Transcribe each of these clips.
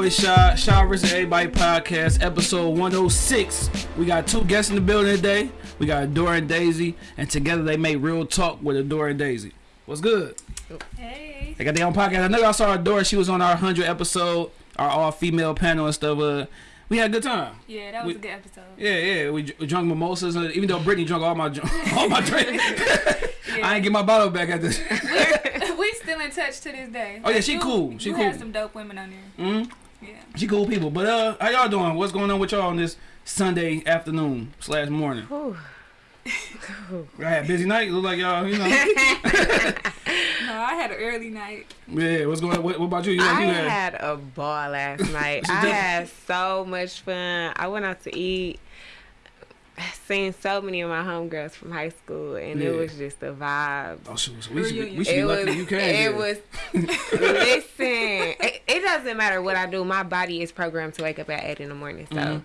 boy Shaw, Shaw. Everybody podcast, episode 106. We got two guests in the building today. We got Adora and Daisy, and together they make real talk with Adora and Daisy. What's good? Hey. They got their own podcast. I know y'all saw Adora. She was on our 100 episode, our all female panel and stuff. Uh, we had a good time. Yeah, that was We- a good episode. Yeah, yeah. We, we drunk mimosas, uh, even though Brittany drunk all my all my drink. I ain't get my bottle back at this. we still in touch to this day. Oh, yeah, she You- cool. She you cool. had some dope women on there. mm Yeah. She cool people. But uh, how y'all doing? What's going on with y'all on this Sunday afternoon slash morning? Whew. I had a busy night. Look like y'all, you know. No, I had an early night. yeah. What's going on? What, what about you? You, I you had, had a ball last night. She I had so much fun. I went out to eat. Seen so many of my homegirls from high school, and Yeah. it was just a vibe. Oh, shoot. So we should, be, we should be lucky was. you came. It was. listen, it, it doesn't matter what I do. My body is programmed to wake up at eight in the morning. So, Mhm.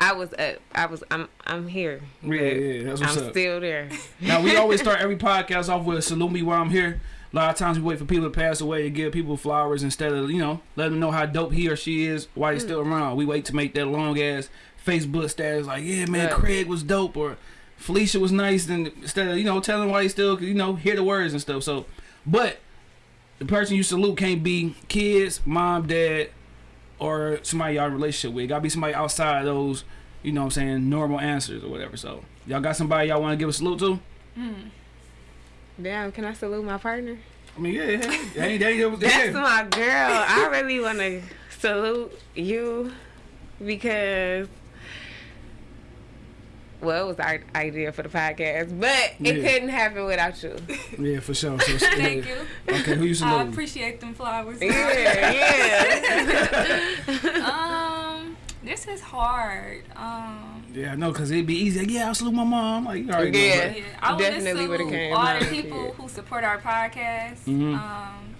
I was up. I was. I'm. I'm here. Yeah, yeah. That's what's I'm up. still there. Now we always start every podcast off with salute me while I'm here. A lot of times we wait for people to pass away to give people flowers instead of you know let them know how dope he or she is while he's still around. We wait to make that long ass Facebook status like yeah man Right. Craig was dope or Felicia was nice and instead of you know telling why he still you know hear the words and stuff. So, but the person you salute can't be kids, mom, dad, or somebody y'all in a relationship with. Gotta be somebody outside of those you know what I'm saying normal answers or whatever. So y'all got somebody y'all want to give a salute to? Mm. Damn. Can I salute my partner? I mean, yeah, yeah, yeah, yeah, yeah, That's my girl. I really want to salute you because, well, it was our idea for the podcast, but it Yeah. couldn't happen without you. Yeah, for sure. So, Thank yeah. you. Okay, who you I salute? appreciate them flowers. Yeah, yeah. um, this is hard. Um, Yeah, I know, cause it'd be easy. Like, yeah, I'll salute my mom. Like, you already Yeah. know. yeah, I want Definitely would've salute came all out, the people yeah. who support our podcast. Mhm. Um,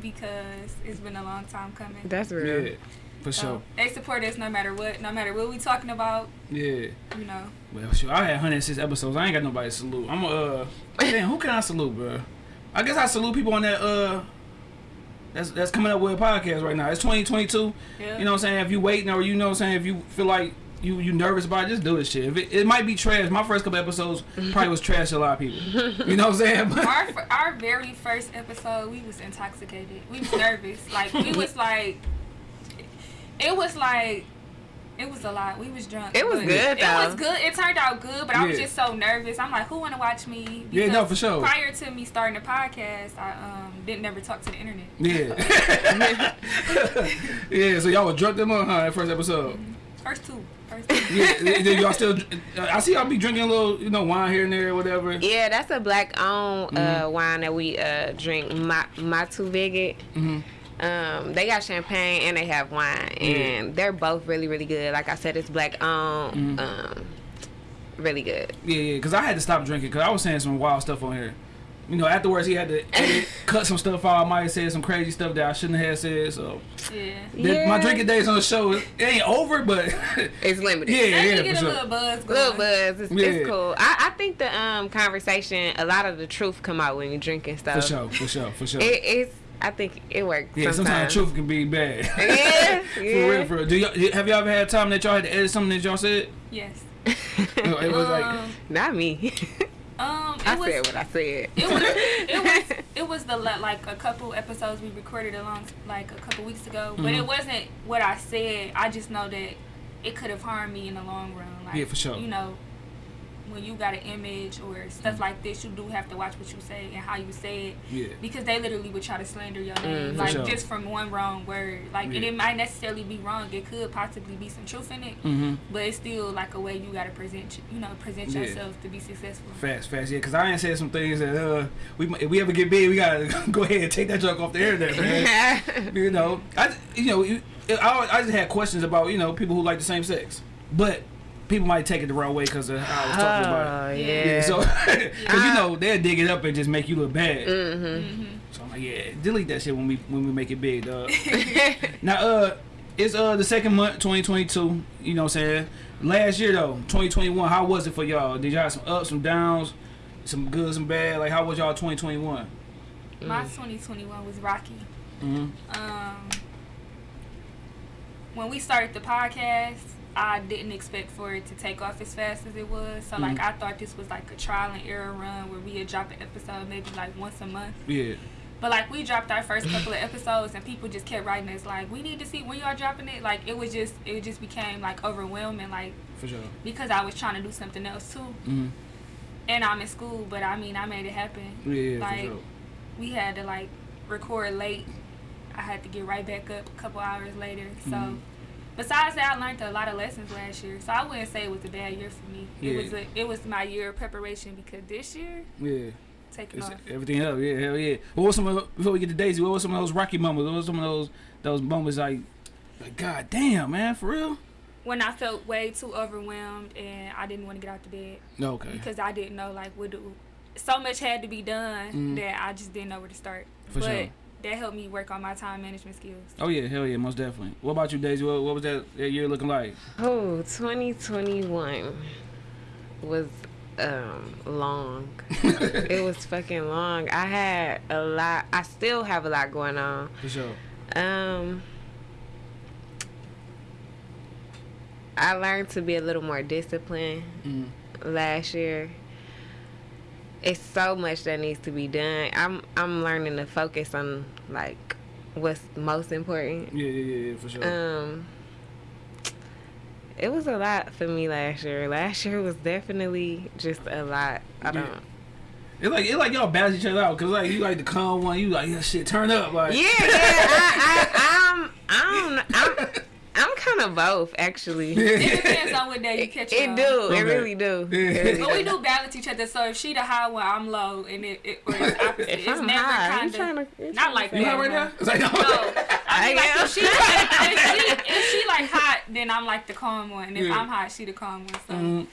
because it's been a long time coming. That's But, real. yeah, for So, sure. they support us no matter what, no matter what we talking about. Yeah. You know. Well, sure. I had 106 episodes. I ain't got nobody to salute. I'm uh, damn, who can I salute, bro? I guess I salute people on that uh. That's, that's coming up with a podcast right now. It's 2022. Yeah. You know what I'm saying? If you waiting or you know what I'm saying, if you feel like you you nervous about it, just do this shit. If it, it might be trash. My first couple episodes probably was trash to a lot of people. You know what I'm saying? Our our very first episode, we was intoxicated. We was nervous. Like we was like, it was like, it was a lot. We was drunk. It was but good, It though. was good. It turned out good, but I was just so nervous. I'm like, who want to watch me? Yeah, no, for sure. Prior to me starting the podcast, I um didn't never talk to the internet. yeah, yeah. So y'all was drunk them on huh? That first episode. First two. First two. Yeah, y'all still. I see y'all be drinking a little, you know, wine here and there, or whatever. Yeah, that's a black owned uh, Mm-hmm. wine that we uh, drink, Ma- Matu Viget. hmm Um, they got champagne and they have wine, and they're both really, really good. Like I said, it's black owned, Mhm. um, really good. Yeah, yeah. Because I had to stop drinking because I was saying some wild stuff on here. You know, afterwards he had to edit, cut some stuff out. I might have said some crazy stuff that I shouldn't have said. So Yeah. the- my drinking days on the show, it ain't over, but It's limited. yeah, Let yeah, get for a sure. little buzz going. Little buzz, it's, Yeah. it's cool. I, I think the um conversation, a lot of the truth come out when you're drinking stuff. For sure, for sure, for sure. It, it's, I think it works. yeah, sometimes sometimes. truth can be bad. Yeah, for yeah. real, for real. Do y'all, have y'all ever had time that y'all had to edit something that y'all said? Yes. It was like, um, Not me. um, it I was, said what I said. It was it was it was the like a couple episodes we recorded along like a couple weeks ago, but Mhm. it wasn't what I said. I just know that it could have harmed me in the long run. Like, Yeah, for sure. You know, when you got an image or stuff like this, you do have to watch what you say and how you say it yeah. because they literally would try to slander your name, Mm, for like sure. just from one wrong word. Like, and it might necessarily be wrong. It could possibly be some truth in it, Mm-hmm. but it's still like a way you gotta present, you know, present Yeah. yourself to be successful. Fast, fast, yeah. Cause I ain't said some things that uh, we if we ever get big, we gotta go ahead and take that junk off the internet, man. you know, I you know, I, I just had questions about you know people who like the same sex, but people might take it the wrong way because of how I was talking about it. Oh, Yeah, yeah. Yeah, so because you know they'll dig it up and just make you look bad. mm-hmm. Mm-hmm. So I'm like, yeah, delete that shit when we when we make it big, dog. now, uh, it's uh the second month, 2022. You know what I'm saying? Last year though, 2021. How was it for y'all? Did y'all have some ups, some downs, some good, some bad? Like, how was y'all 2021? My 2021 was rocky. Mm-hmm. Um, when we started the podcast, I didn't expect for it to take off as fast as it was. So like Mhm. I thought this was like a trial and error run where we had dropped an episode maybe like once a month. Yeah. But like we dropped our first couple of episodes and people just kept writing us like we need to see when y'all dropping it. Like it was just it just became like overwhelming like For sure. because I was trying to do something else too. Mm-hmm. And I'm in school, but I mean I made it happen. Yeah, Like- for sure. We had to like record late. I had to get right back up a couple hours later. So Mhm. Besides that, I learned a lot of lessons last year. So I wouldn't say it was a bad year for me. Yeah. It was a, it was my year of preparation because this year Yeah. taking off. everything up, yeah, hell yeah. What was some of before we get to Daisy? What was some of those Rocky moments? What was some of those those moments like, like God damn, man, for real? When I felt way too overwhelmed and I didn't want to get out the bed No, okay, because I didn't know like what do. So much had to be done Mhm. that I just didn't know where to start. for but sure. That helped me work on my time management skills. Oh yeah, hell yeah, most definitely. What about you, Daisy? What, what was that, that year looking like? Oh, 2021 was um long. it was fucking long. I had a lot. I still have a lot going on. For sure. Um, I learned to be a little more disciplined Mm. last year. It's so much that needs to be done. I'm I'm learning to focus on like what's most important. Yeah, yeah, yeah, yeah, for sure. Um, it was a lot for me last year. Last year was definitely just a lot. I Yeah. don't. It's like it's like y'all balance each other out because like you like the calm one, you like yeah, shit, turn up, like Yeah, yeah. I, I, I'm, I'm, I'm, I'm kind of both actually. It depends on what day you catch It on. do. Okay. It really do. Yeah. It really But we do. do balance each other. So if she the high one, I'm low, and it, it or it's opposite. If it's I'm never kind of. not like say you that. hot right now? Like no. No, I mean, I like am. if she, if she if she like hot, then I'm like the calm one. And if Yeah. I'm hot, she the calm one. So Mm.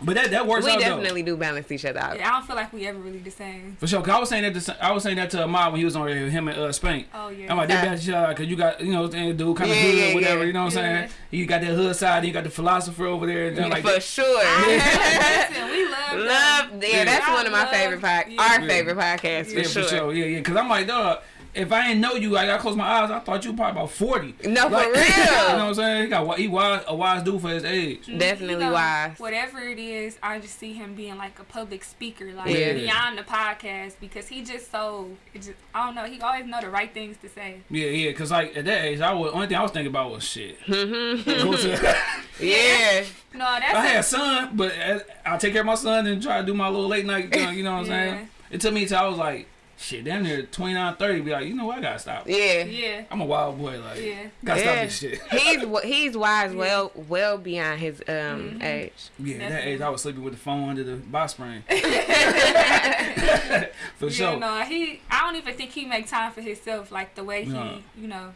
But that that works We out though. definitely do balance each other out. yeah, I don't feel like we ever really the same. For sure, cause I was saying that to, I was saying that to Ahmad when he was on there, him and uh, Spank. Oh yeah. I'm like, they Uh, balance each other because you got, you know, the dude kind of Yeah, hood, yeah, whatever, yeah. you know what I'm Yeah. saying? You got that hood side, and you got the philosopher over there, and then like, For sure. Listen, we love them. Love, yeah, Yeah. that's I one of my love- favorite podcasts. yeah. Our Yeah. favorite podcast for yeah, sure. for sure, yeah, yeah. Because I'm like, dog, if I didn't know you, like, I close my eyes, I thought you probably about 40. No, Like, for real. you know what I'm saying? He got he wise, a wise dude for his age. Definitely You know, wise. Whatever it is, I just see him being like a public speaker, like Yeah. beyond the podcast, because he just so it just I don't know. He always know the right things to say. Yeah, yeah. Because like at that age, I was only thing I was thinking about was shit. Mhm. Go to- yeah. No, that's I a- had a son, but uh, I take care of my son and try to do my little late night. You know what I'm Yeah. saying? It took me till I was like, shit, damn near 29, 30. Be like, you know what? I gotta stop. Yeah. yeah, I'm a wild boy. Like, yeah. gotta stop this shit. He's he's wise, well well beyond his um Mhm. age. Yeah, at that age, I was sleeping with the phone under the box spring. for Yeah, sure. no, he. I don't even think he make time for himself like the way he, No. you know.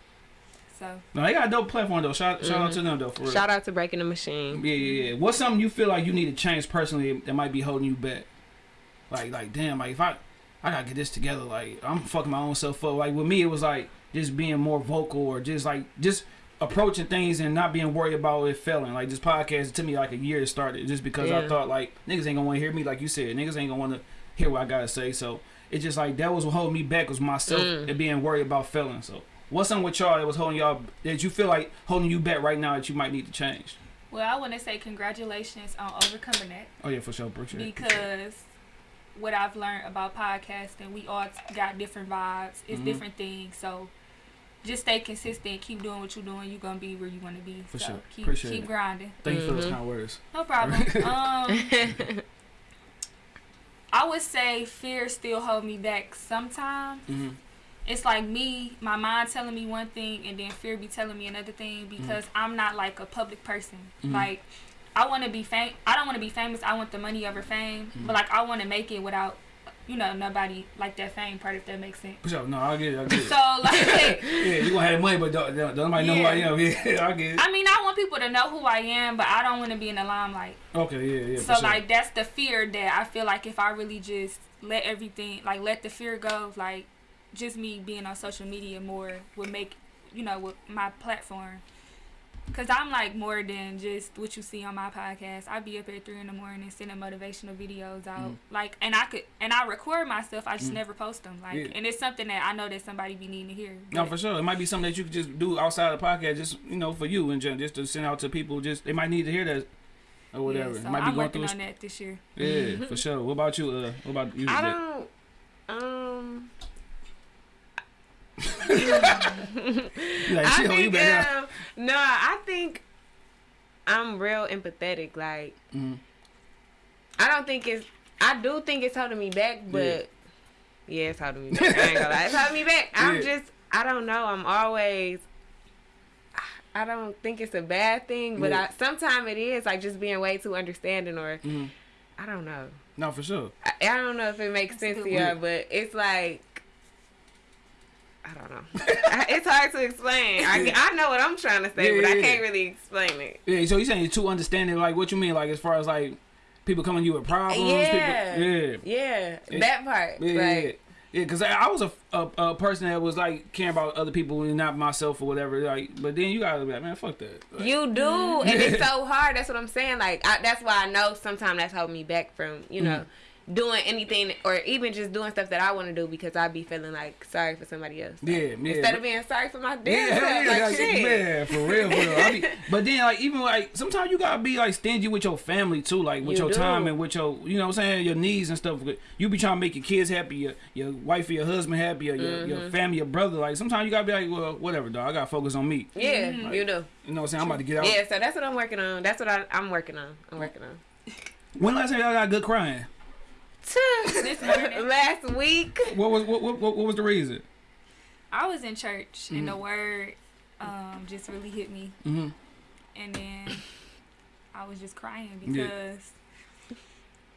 So No, they got a dope platform though. Shout, shout out to them though. For real. Mm-hmm. Shout out to Breaking the Machine. Yeah, yeah, yeah. What's something you feel like you need to change personally that might be holding you back? Like, like, damn, like if I, I gotta get this together. Like, I'm fucking my own self up. Like with me, it was like just being more vocal or just like just approaching things and not being worried about it failing. Like this podcast, it took me like a year to start it, just because I thought like niggas ain't gonna want to hear me. Like you said, niggas ain't gonna want to hear what I gotta say. So it's just like that was what holding me back was myself Mm. and being worried about failing. So what's something with y'all that was holding y'all that you feel like holding you back right now that you might need to change? well, I want to say congratulations on overcoming that Oh yeah, for sure, appreciate it. because what I've learned about podcasting, we all got different vibes. It's Mhm. different things. So just stay consistent. Keep doing what you're doing. You're gonna be where you want to be. For so sure. Keep Appreciate keep it. grinding. Thank you for those Mhm. kind words. No problem. um, I would say fear still hold me back sometimes. Mm-hmm. It's like me, my mind telling me one thing, and then fear be telling me another thing because I'm not like a public person. Mhm. Like I want to be fam. I don't want to be famous. I want the money over fame. Mhm. But like I want to make it without, you know, nobody like that fame part. If that makes sense. For sure. No, I get it. I get it. So like. yeah, you gonna have the money, but don't, don't don't nobody know who I am. Yeah, I get it. I mean, I want people to know who I am, but I don't want to be in the limelight. Okay, yeah, yeah. so sure. like that's the fear that I feel like if I really just let everything like let the fear go, like just me being on social media more would make you know with my platform Cause I'm like more than just what you see on my podcast. I be up at three in the morning sending motivational videos out, Mm. like, and I could and I record myself. I just Mm. never post them, like, Yeah. and it's something that I know that somebody be needing to hear. No, for sure. It might be something that you could just do outside of the podcast, just you know, for you and just, just to send out to people. Just they might need to hear that or whatever. Yeah, so might be I'm going working through. on that this year. Yeah, for sure. What about you? Uh, what about you? I don't. Um, You like, I shit, you think, back out. um, no, I think I'm real empathetic. Like, Mhm. I don't think it's. I do think it's holding me back, but yeah, it's holding me back. I ain't gonna lie, it's holding me back. I'm Yeah. just. I don't know. I'm always. I don't think it's a bad thing, but Yeah. I sometimes it is like just being way too understanding, or Mhm. I don't know. No, for sure. I, I don't know if it makes That's sense good to y'all, but it's like I don't know. It's hard to explain. I, I know what I'm trying to say, Yeah, but I can't yeah. really explain it. Yeah. So you're saying you're too understanding? Like what you mean? Like as far as like people coming to you with problems? Yeah. People, yeah. Yeah, Yeah. that part. Yeah, like, yeah, because I, I was a, a, a person that was like caring about other people and not myself or whatever. Like, but then you gotta be like, man, fuck that. Like, You do, and it's so hard. That's what I'm saying. Like I, that's why I know sometimes that's holding me back from you know Mm-hmm. Doing anything or even just doing stuff that I want to do because I'd be feeling like sorry for somebody else. yeah, yeah. Instead of being sorry for my damn yeah, yeah, like, like, shit. man, for real, for real. I be, but then, like, even like sometimes you gotta be like stingy with your family too, like with You your do. time and with your, you know, what I'm saying your needs and stuff. You be trying to make your kids happy, your your wife or your husband happy, or your, your Mm-hmm. family, your brother. Like sometimes you gotta be like, well, whatever, dog. I gotta focus on me. Yeah, you do. You know what I'm saying? I'm about to get out. Yeah, so that's what I'm working on. That's what I, I'm working on. I'm working on. When last time y'all got good crying? This. Last week. What was what, what, what was the reason? I was in church and Mm-hmm. the word um, just really hit me, hmm and then I was just crying Yeah. because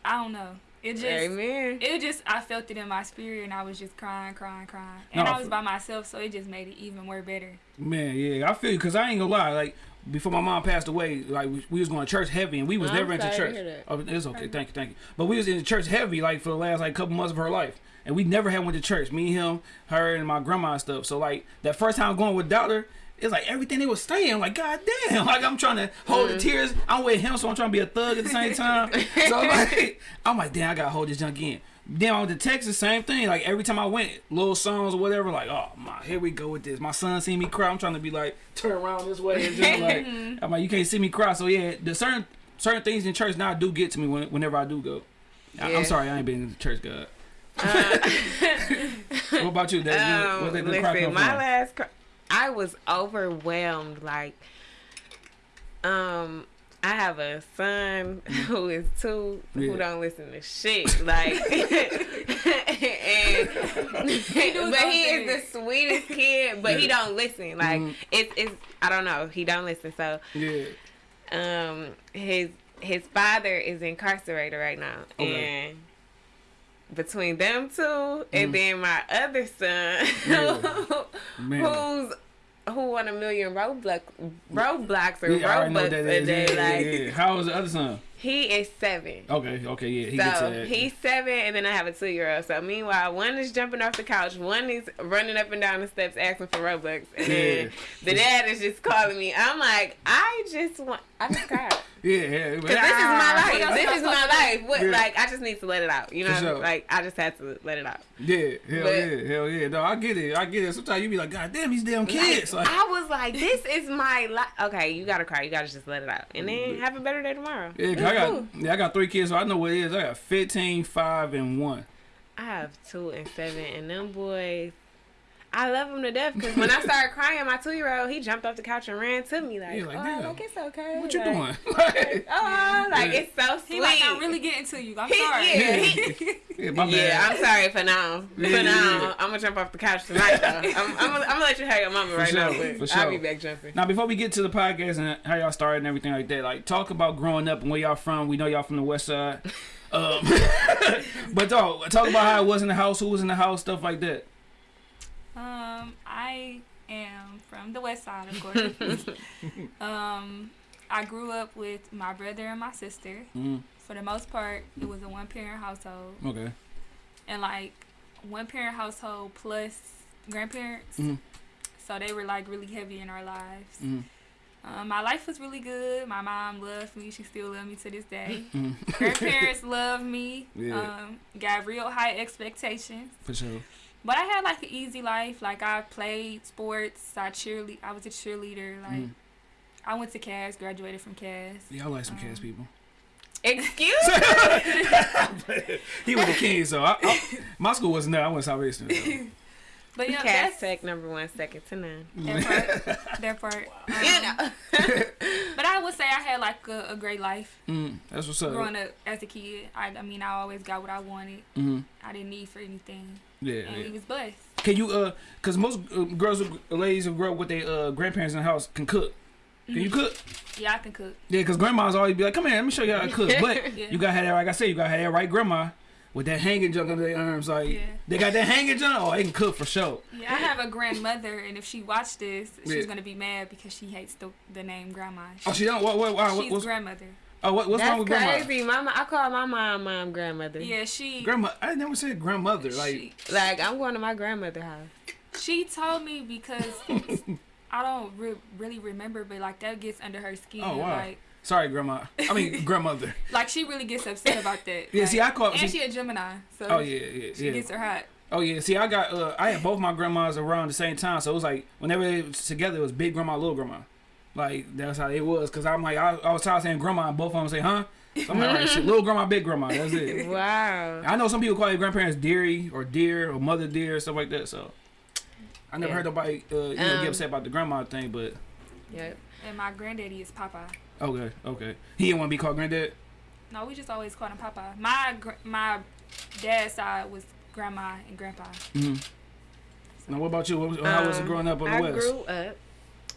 I don't know. It just Amen. it just I felt it in my spirit and I was just crying, crying, crying. And No, I was by myself, so it just made it even more better. Man, yeah, I feel you because I ain't gonna lie. Like before my mom passed away, like we, we was going to church heavy, and we was I'm never into sorry to church. hear that. Oh, it's okay, mm-hmm. thank you, thank you. But we was in church heavy like for the last like couple months of her life, and we never had went to church. Me, him, her, and my grandma and stuff. So like that first time going with daughter. It's like everything they was saying. I'm like, God damn. Like, I'm trying to hold Mm. the tears. I'm with him, so I'm trying to be a thug at the same time. so, like, I'm like, damn, I got to hold this junk in. Then I went to Texas, same thing. Like, every time I went, little songs or whatever, like, oh, my, here we go with this. My son seen me cry. I'm trying to be like, turn around this way. And just like, I'm like, you can't see me cry. So, yeah, the certain certain things in church now do get to me when, whenever I do go. I, Yeah. I'm sorry, I ain't been in church, God. Uh, What about you? That, um, what they been listen, my last, I was overwhelmed. Like, um, I have a son who is two Mm. Yeah. who don't listen to shit. Like, and, but he is the sweetest kid, but he don't listen. Like, Mhm. it's it's I don't know. He don't listen. So, Yeah. um, his his father is incarcerated right now, Okay. and between them two and Mhm. then my other son, Yeah. Who's who won a million roadblock roadblocks or Yeah, roadblocks a day. Yeah, like yeah, yeah. How was the other son? he is seven. Okay, okay, yeah, he gets so he's seven, and then I have a two-year-old. So meanwhile, one is jumping off the couch, one is running up and down the steps asking for Robux, and then the dad is just calling me. I'm like, I just want, I just cried. Yeah, yeah. Cause this is my ah. life. This is my life. What Yeah. like I just need to let it out. You know, sure. like I just had to let it out. Yeah, hell But- yeah, hell yeah. No, I get it. I get it. Sometimes you be like, God damn, these damn kids. Like, Like, I was like, this is my life. Okay, you gotta cry. You gotta just let it out, and then have a better day tomorrow. yeah, 'cause It's I got cool. yeah, I got three kids, so I know what it is. I got 15, 5, and one. I have two and seven, and them boys. I love him to death because when I started crying, my two year old he jumped off the couch and ran to me like, Yeah, like, "Oh, damn. like it's okay." What you like, doing? Like, Oh, like Yeah. it's so sweet. He like I'm really getting to you. I'm He- sorry. yeah, yeah, my bad. Yeah, I'm sorry for now. Yeah, for now, yeah. I'm gonna jump off the couch tonight. Though. I'm, I'm, gonna, I'm gonna let you have your mama For right now, sure, but for I'll be back jumping. Now, before we get to the podcast and how y'all started and everything like that, like talk about growing up and where y'all from. We know y'all from the West Side, um, but talk talk about how it was in the house, who was in the house, stuff like that. I am from the west side, of course. um, I grew up with my brother and my sister. Mm, For the most part, it was a one parent household. okay. And like one parent household plus grandparents. Mhm. So they were like really heavy in our lives. Mm, Um, my life was really good. My mom loved me. She still loves me to this day. Mm. Grandparents love me. Yeah. Um, got real high expectations. For sure. But I had like an easy life. Like I played sports. I cheerlead. I was a cheerleader. Like Mm. I went to Cass. Graduated from Cass. Yeah, I like some Um, Cass people. Excuse me. he was a king, so I, I, my school wasn't there. I went to Southeastern. So. But me. yeah, Cass that's Tech number one, second to none. that part. that part. Um, You know. But I would say I had like a, a great life Mm, that's what's up. growing up as a kid. I, I mean, I always got what I wanted. hmm I didn't need for anything, Yeah, and yeah. we was blessed. Can you uh, cause most uh, girls, who, ladies who grow up with their uh grandparents in the house can cook. Can you cook? Yeah, I can cook. Yeah, cause grandmas always be like, "Come here, let me show you how to cook." But Yeah. you gotta have that, like I said, you gotta have that right grandma with that hanging junk under their arms. Like Yeah. they got that hanging junk. Oh, they can cook for sure. Yeah, I have a grandmother, and if she watched this, she's Yeah. gonna be mad because she hates the, the name grandma. Oh, she don't. What? What? What? She's what's, grandmother. Oh, what, what's That's wrong with grandma? crazy. Mama, I call my mom mom grandmother. Yeah, she. Grandma. I never said grandmother. Like she, Like I'm going to my grandmother house. she told me because I don't re- really remember, but like that gets under her skin. Oh, wow. Like, sorry, grandma. I mean grandmother. like she really gets upset about that. Yeah, Like, see, I call- And see- she a Gemini, so Oh yeah, yeah, she yeah. gets her hot. Oh yeah, see, I got uh, I had both my grandmas around the same time, so it was like whenever they was together, it was big grandma, little grandma. Like that's how it was, cause I'm like I, I was tired of saying grandma, and both of them say huh. So I'm like, all right, shit, little grandma, big grandma, that's it. Wow. I know some people call their grandparents dearie or dear or mother dear or stuff like that. So I never Yeah. heard nobody uh, you know, Um, get upset about the grandma thing, but Yep. And my granddaddy is Papa. okay, okay. He didn't want to be called granddad. No, we just always called him Papa. My gr- my dad's side was grandma and grandpa. Mm-hmm. Now, what about you? What was, how was it Um, growing up on the I west? grew up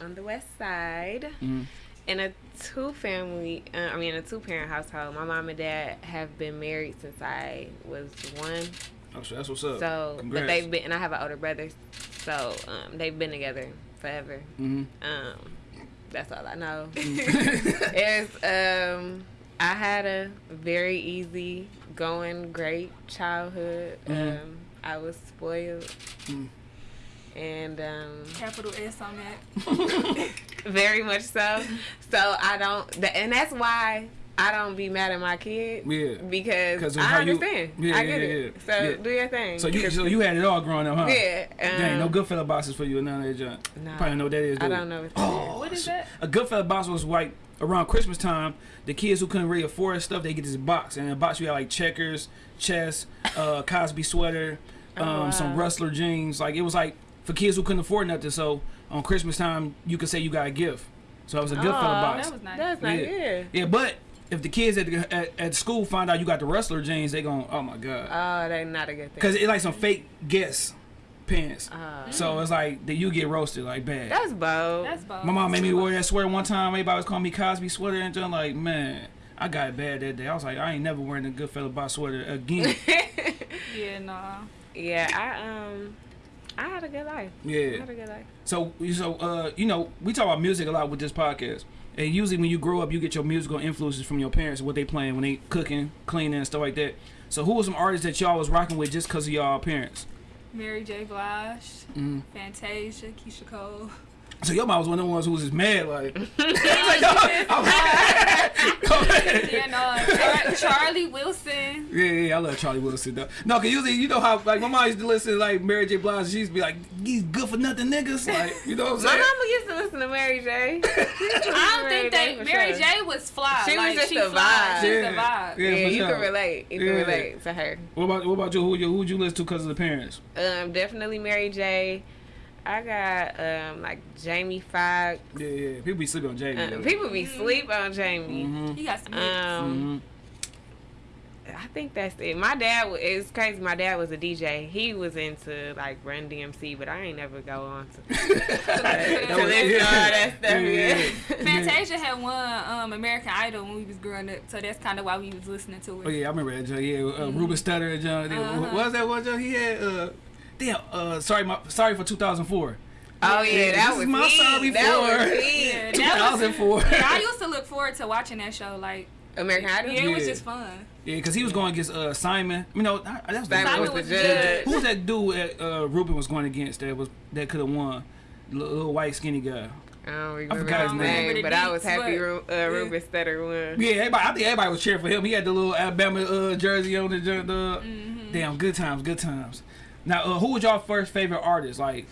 on the west side Mhm. in a two family. Uh, I mean, a two parent household. My mom and dad have been married since I was one. Oh, so that's what's up. So, but they've been, and I have an older brother. So um, they've been together forever. hmm Um, that's all I know. it's um, I had a very easy going, great childhood. Mhm. Um, I was spoiled, Mm. And um, Capital S on that. very much so. So I don't, th- and that's why I don't be mad at my kids Yeah. because 'Cause of I how you- understand. Yeah, I yeah, get yeah, it. yeah. So Yeah. do your thing. So you so you had it all growing up, huh? yeah. Um, Dang, no good Goodfella boxes for you and none of that junk. No. Probably know what that is. I do don't know. What that Oh, What is that? A Goodfella box was like around Christmas time. The kids who couldn't really afford stuff, they get this box, and in the box you had like checkers, chess, uh, Cosby sweater, Oh, um, wow. some Rustler jeans. Like it was like for kids who couldn't afford nothing. So on Christmas time, you could say you got a gift. So it was a Goodfella Aw, box. That was nice. That's not Yeah. yeah. Yeah, but if the kids at, the, at at school find out you got the Rustler jeans, they gon' oh my god, Oh, that's not a good thing. because it like some fake Guess pants. Oh. So it's like that you get roasted like bad. that's bold. That's bold. My mom made me wear that sweater one time. Everybody was calling me Cosby sweater and just like, man, I got it bad that day. I was like, I ain't never wearing a Goodfella box sweater again. Yeah, nah. yeah, I um, I had a good life. Yeah. I had a good life. So, so uh, you know, we talk about music a lot with this podcast. And usually when you grow up, you get your musical influences from your parents, what they playing when they cooking, cleaning, and stuff like that. So, who were some artists that y'all was rocking with just because of y'all parents? Mary J. Blige, Mm. Fantasia, Keyshia Cole. So your mom was one of the ones who was just mad, like, like no, I'm- yeah, no. Char- Charlie Wilson. Yeah, yeah, I love Charlie Wilson though. No, cause usually you know how like my mom used to listen to like Mary J. Blige. She used to be like, "These good for nothing niggas." Like, you know what I'm saying. My saying? mama used to listen to Mary J. I don't think J that Mary sure. J was fly. She was just she a fly. vibe. She was Yeah. a vibe. Yeah, Yeah, you sure. can relate. You Yeah. can relate to her. What about what about you? Who you who'd you listen to because of the parents? Um, definitely Mary J. I got um like Jamie Foxx. Yeah, yeah. People be sleeping on Jamie. Uh, people be sleep on Jamie. Mm-hmm. He got some hits. Um, I think that's it. My dad was it's crazy. My dad was a DJ. He was into like Run DMC, but I ain't never go on to, to listen to all that stuff. Yeah. Fantasia had one um, American Idol when we was growing up, so that's kind of why we was listening to it. Oh yeah, I remember that John. Yeah, uh, Ruben Studdard and John. Uh-huh. What was that one John? He had uh, damn. Uh, sorry, my sorry for 2004. Oh yeah, Yeah, that this was is my me. sorry That for- was me. Yeah, that was- 2004. Yeah, I used to look forward to watching that show. Like, American Idol. yeah, it was just fun. Yeah, because he was going against uh, Simon. You know, that was the- Simon Simon was was the the judge. Who was that dude that uh, Ruben was going against that was that could have won? Little, little white skinny guy. I don't remember forgot his his name, name. but I was happy deets, Ru- but- uh, Ruben Studdard won. Yeah, everybody, I think everybody was cheering for him. He had the little Alabama uh, jersey on the, the Mm-hmm. damn good times, good times. Now, uh, who was y'all first favorite artist? Like,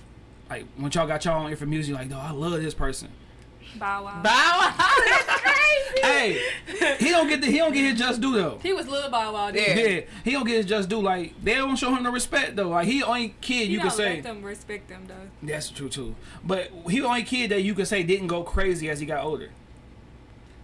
like when y'all got y'all on ear for music, like, no, I love this person. Bow Wow. Bow Wow, that's crazy. Hey, he don't get the he don't get his just due though. he was little Bow Wow. Yeah. Yeah. Yeah, he don't get his just due. Like they don't show him the respect though. Like he the only kid you, You, can don't say. let them respect them though. That's true too. But he the only kid that you can say didn't go crazy as he got older.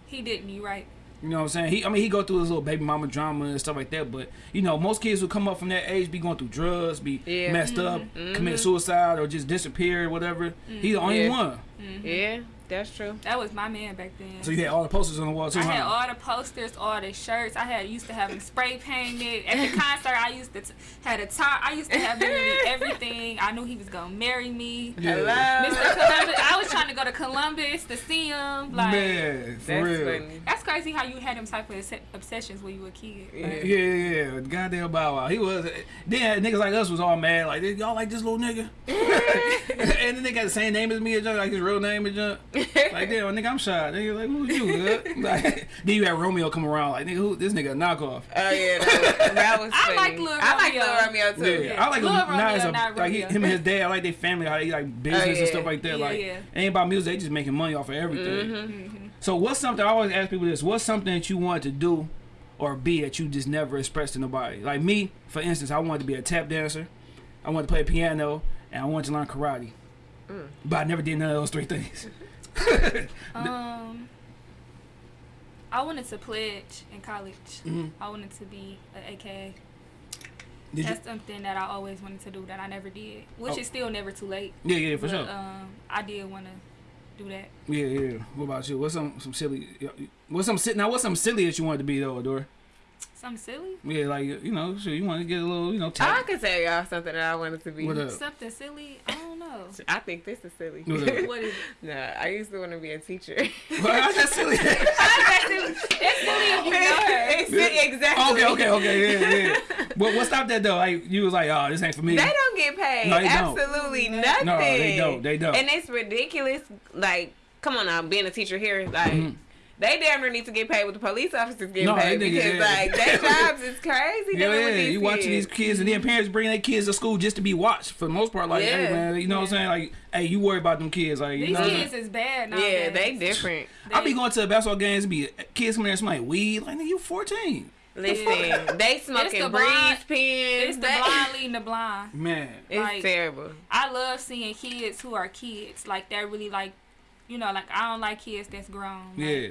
He didn't. You right. You know what I'm saying? He, I mean, he go through his little baby mama drama and stuff like that. But you know, most kids who come up from that age be going through drugs, be Yeah. messed up, mm-hmm. commit mm-hmm. suicide, or just disappear, or whatever. He the mm-hmm. only Yeah. one. Yeah, that's true. That was my man back then. So you had all the posters on the wall too, I huh? had all the posters, all the shirts. I had used to have them spray painted. At the concert, I used to t- had a top. I used to have literally everything. I knew he was gonna marry me. Yeah. Hello. Mr. Columbus. I was trying to go to Columbus to see him. Like Man, for That's real. funny. that's crazy how you had them type of obs- obsessions when you were a kid. Yeah. Like, Yeah, yeah, yeah. Goddamn Bow Wow. He was. Then niggas like us was all mad. Like, y'all like this little nigga? and then they got the same name as me, and like his real name is junk. Like, damn, nigga, I'm shy. Nigga, like, who's you? good? Like, then you had Romeo come around. Like, nigga, who? This nigga a knockoff. Oh yeah, that was, that was I like Lil I like Lil Romeo. Romeo too. Yeah, I like him. Lil Not as a, not like he, Romeo. him and his dad. I like their family. How they like business and yeah. stuff like that. Yeah, like, yeah. it ain't about music. They just making money off of everything. Mm-hmm. So, what's something I always ask people this? What's something that you wanted to do or be that you just never expressed to nobody? Like me, for instance, I wanted to be a tap dancer. I wanted to play piano, and I wanted to learn karate. Mm. But I never did none of those three things. Um, I wanted to pledge in college. Mhm. I wanted to be an AKA. Did you? That's something that I always wanted to do that I never did, which Oh. is still never too late. Yeah, yeah, for but, sure. Um, I did want to do that. Yeah, yeah. What about you? What's some some silly? What's some now? What's some silly that you wanted to be though, Adore? Something silly. Yeah, like you know, sure you want to get a little, you know, I tap. could tell y'all something that I wanted to be. What up? Something silly. I don't know. I think this is silly. What what is it? nah, I used to want to be a teacher. Well, that's silly. It's silly if you know her. It's exactly. okay, okay, okay, yeah, yeah. But what stopped that though? Like you was like, oh, this ain't for me. They don't get paid. No, they don't. Absolutely nothing. No, they don't. They don't. And it's ridiculous. Like, come on now, being a teacher here, like. Mhm. They damn near need to get paid what the police officers getting No, paid because yeah. like their jobs is crazy. Yeah, yeah. with these You watching these kids. kids, and then parents bring their kids to school just to be watched for the most part. Like, hey Yeah. man, you know what I'm saying? Like, hey, you worry about them kids. Like, you These know. kids is bad now. Yeah, they different. I be going to the basketball games be kids coming there smoking weed. Like, nigga, you 14. Listen, they smoking the breeze blind- pens. It's the They- blind leading the blind. Man. It's like- terrible. I love seeing kids who are kids. Like that really like, you know, like I don't like kids that's grown. Like, Yeah.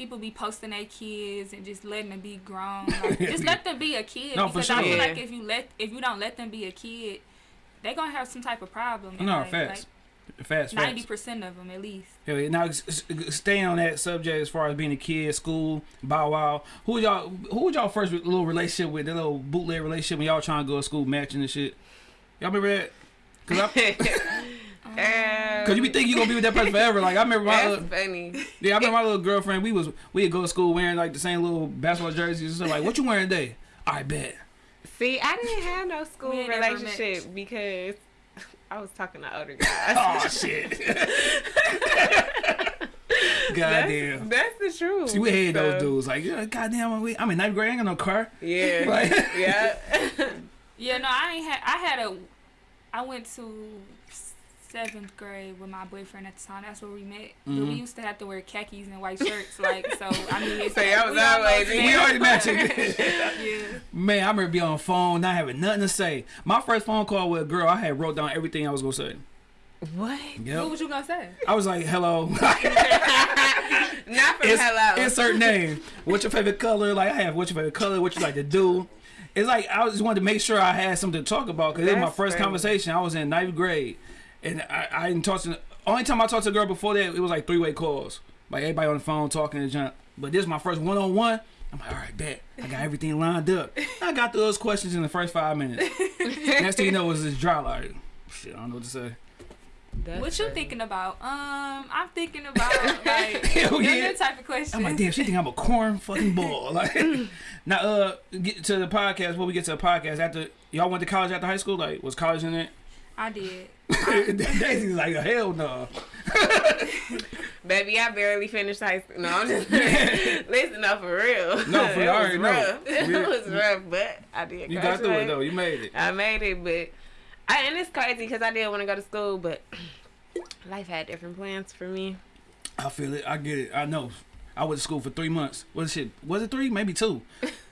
People be posting their kids and just letting them be grown. Like, just let them be a kid. No, for because I sure. feel Yeah. like if you let if you don't let them be a kid, they gonna have some type of problem. in No, life. facts. Fast, Like ninety percent of them at least. Hell yeah. Now, s- s- staying on that subject as far as being a kid, school, bow wow. Who was y'all? Who was y'all first little relationship with? That little bootleg relationship when y'all trying to go to school matching and shit. Y'all remember that? Cause, I, Cause you be thinking you gonna be with that person forever. Like I remember my little, funny. yeah, I remember my little girlfriend. We was we'd go to school wearing like the same little basketball jerseys and stuff. Like, what you wearing today? I bet. See, I didn't have no school We ain't never relationship because I was talking to older guys. Oh shit. Goddamn. That's, that's the truth. See, we hated So, those dudes. Like, yeah, goddamn, we, I'm in ninth grade. I ain't got no car. Yeah. Like- yeah. Yeah, no, I ain't had. I had a. I went to seventh grade with my boyfriend at the time. That's where we met. But Mhm. we used to have to wear khakis and white shirts. Like so, I mean, it's So y'all was we always- almost We already matching. yeah. Man, I remember being on the phone, not having nothing to say. My first phone call with a girl, I had wrote down everything I was gonna say. what? What was you gonna say? I was like, hello. Not from It's- hello. Insert name. What's your favorite color? Like I have what's your favorite color? What you like to do? It's like I just wanted to make sure I had something to talk about because it was my first crazy. conversation. I was in ninth grade, and I, I didn't talk to. Only time I talked to a girl before that, it was like three way calls, like everybody on the phone talking and junk. But this is my first one on one. I'm like, all right, bet. I got everything lined up. I got through those questions in the first five minutes. Next thing you know, it was this dry like, shit. I don't know what to say. That's what you funny. thinking about? Um, I'm thinking about like Hell your yeah. your type of question. I'm like, damn, she think I'm a corn fucking ball. Like, now, uh, get to the podcast. Before we get to the podcast, after y'all went to college after high school, like, was college in it? I did. Daisy's like, a hell no. Baby, I barely finished high school. No, I'm just listen up for real. No, for real. it you, was rough. It was rough, but I did. You got through it graduate. though. You made it. I made it, but I and it's crazy because I did want to go to school, but life had different plans for me. I feel it. I get it. I know. I went to school for three months. What shit? Was it three? Maybe two.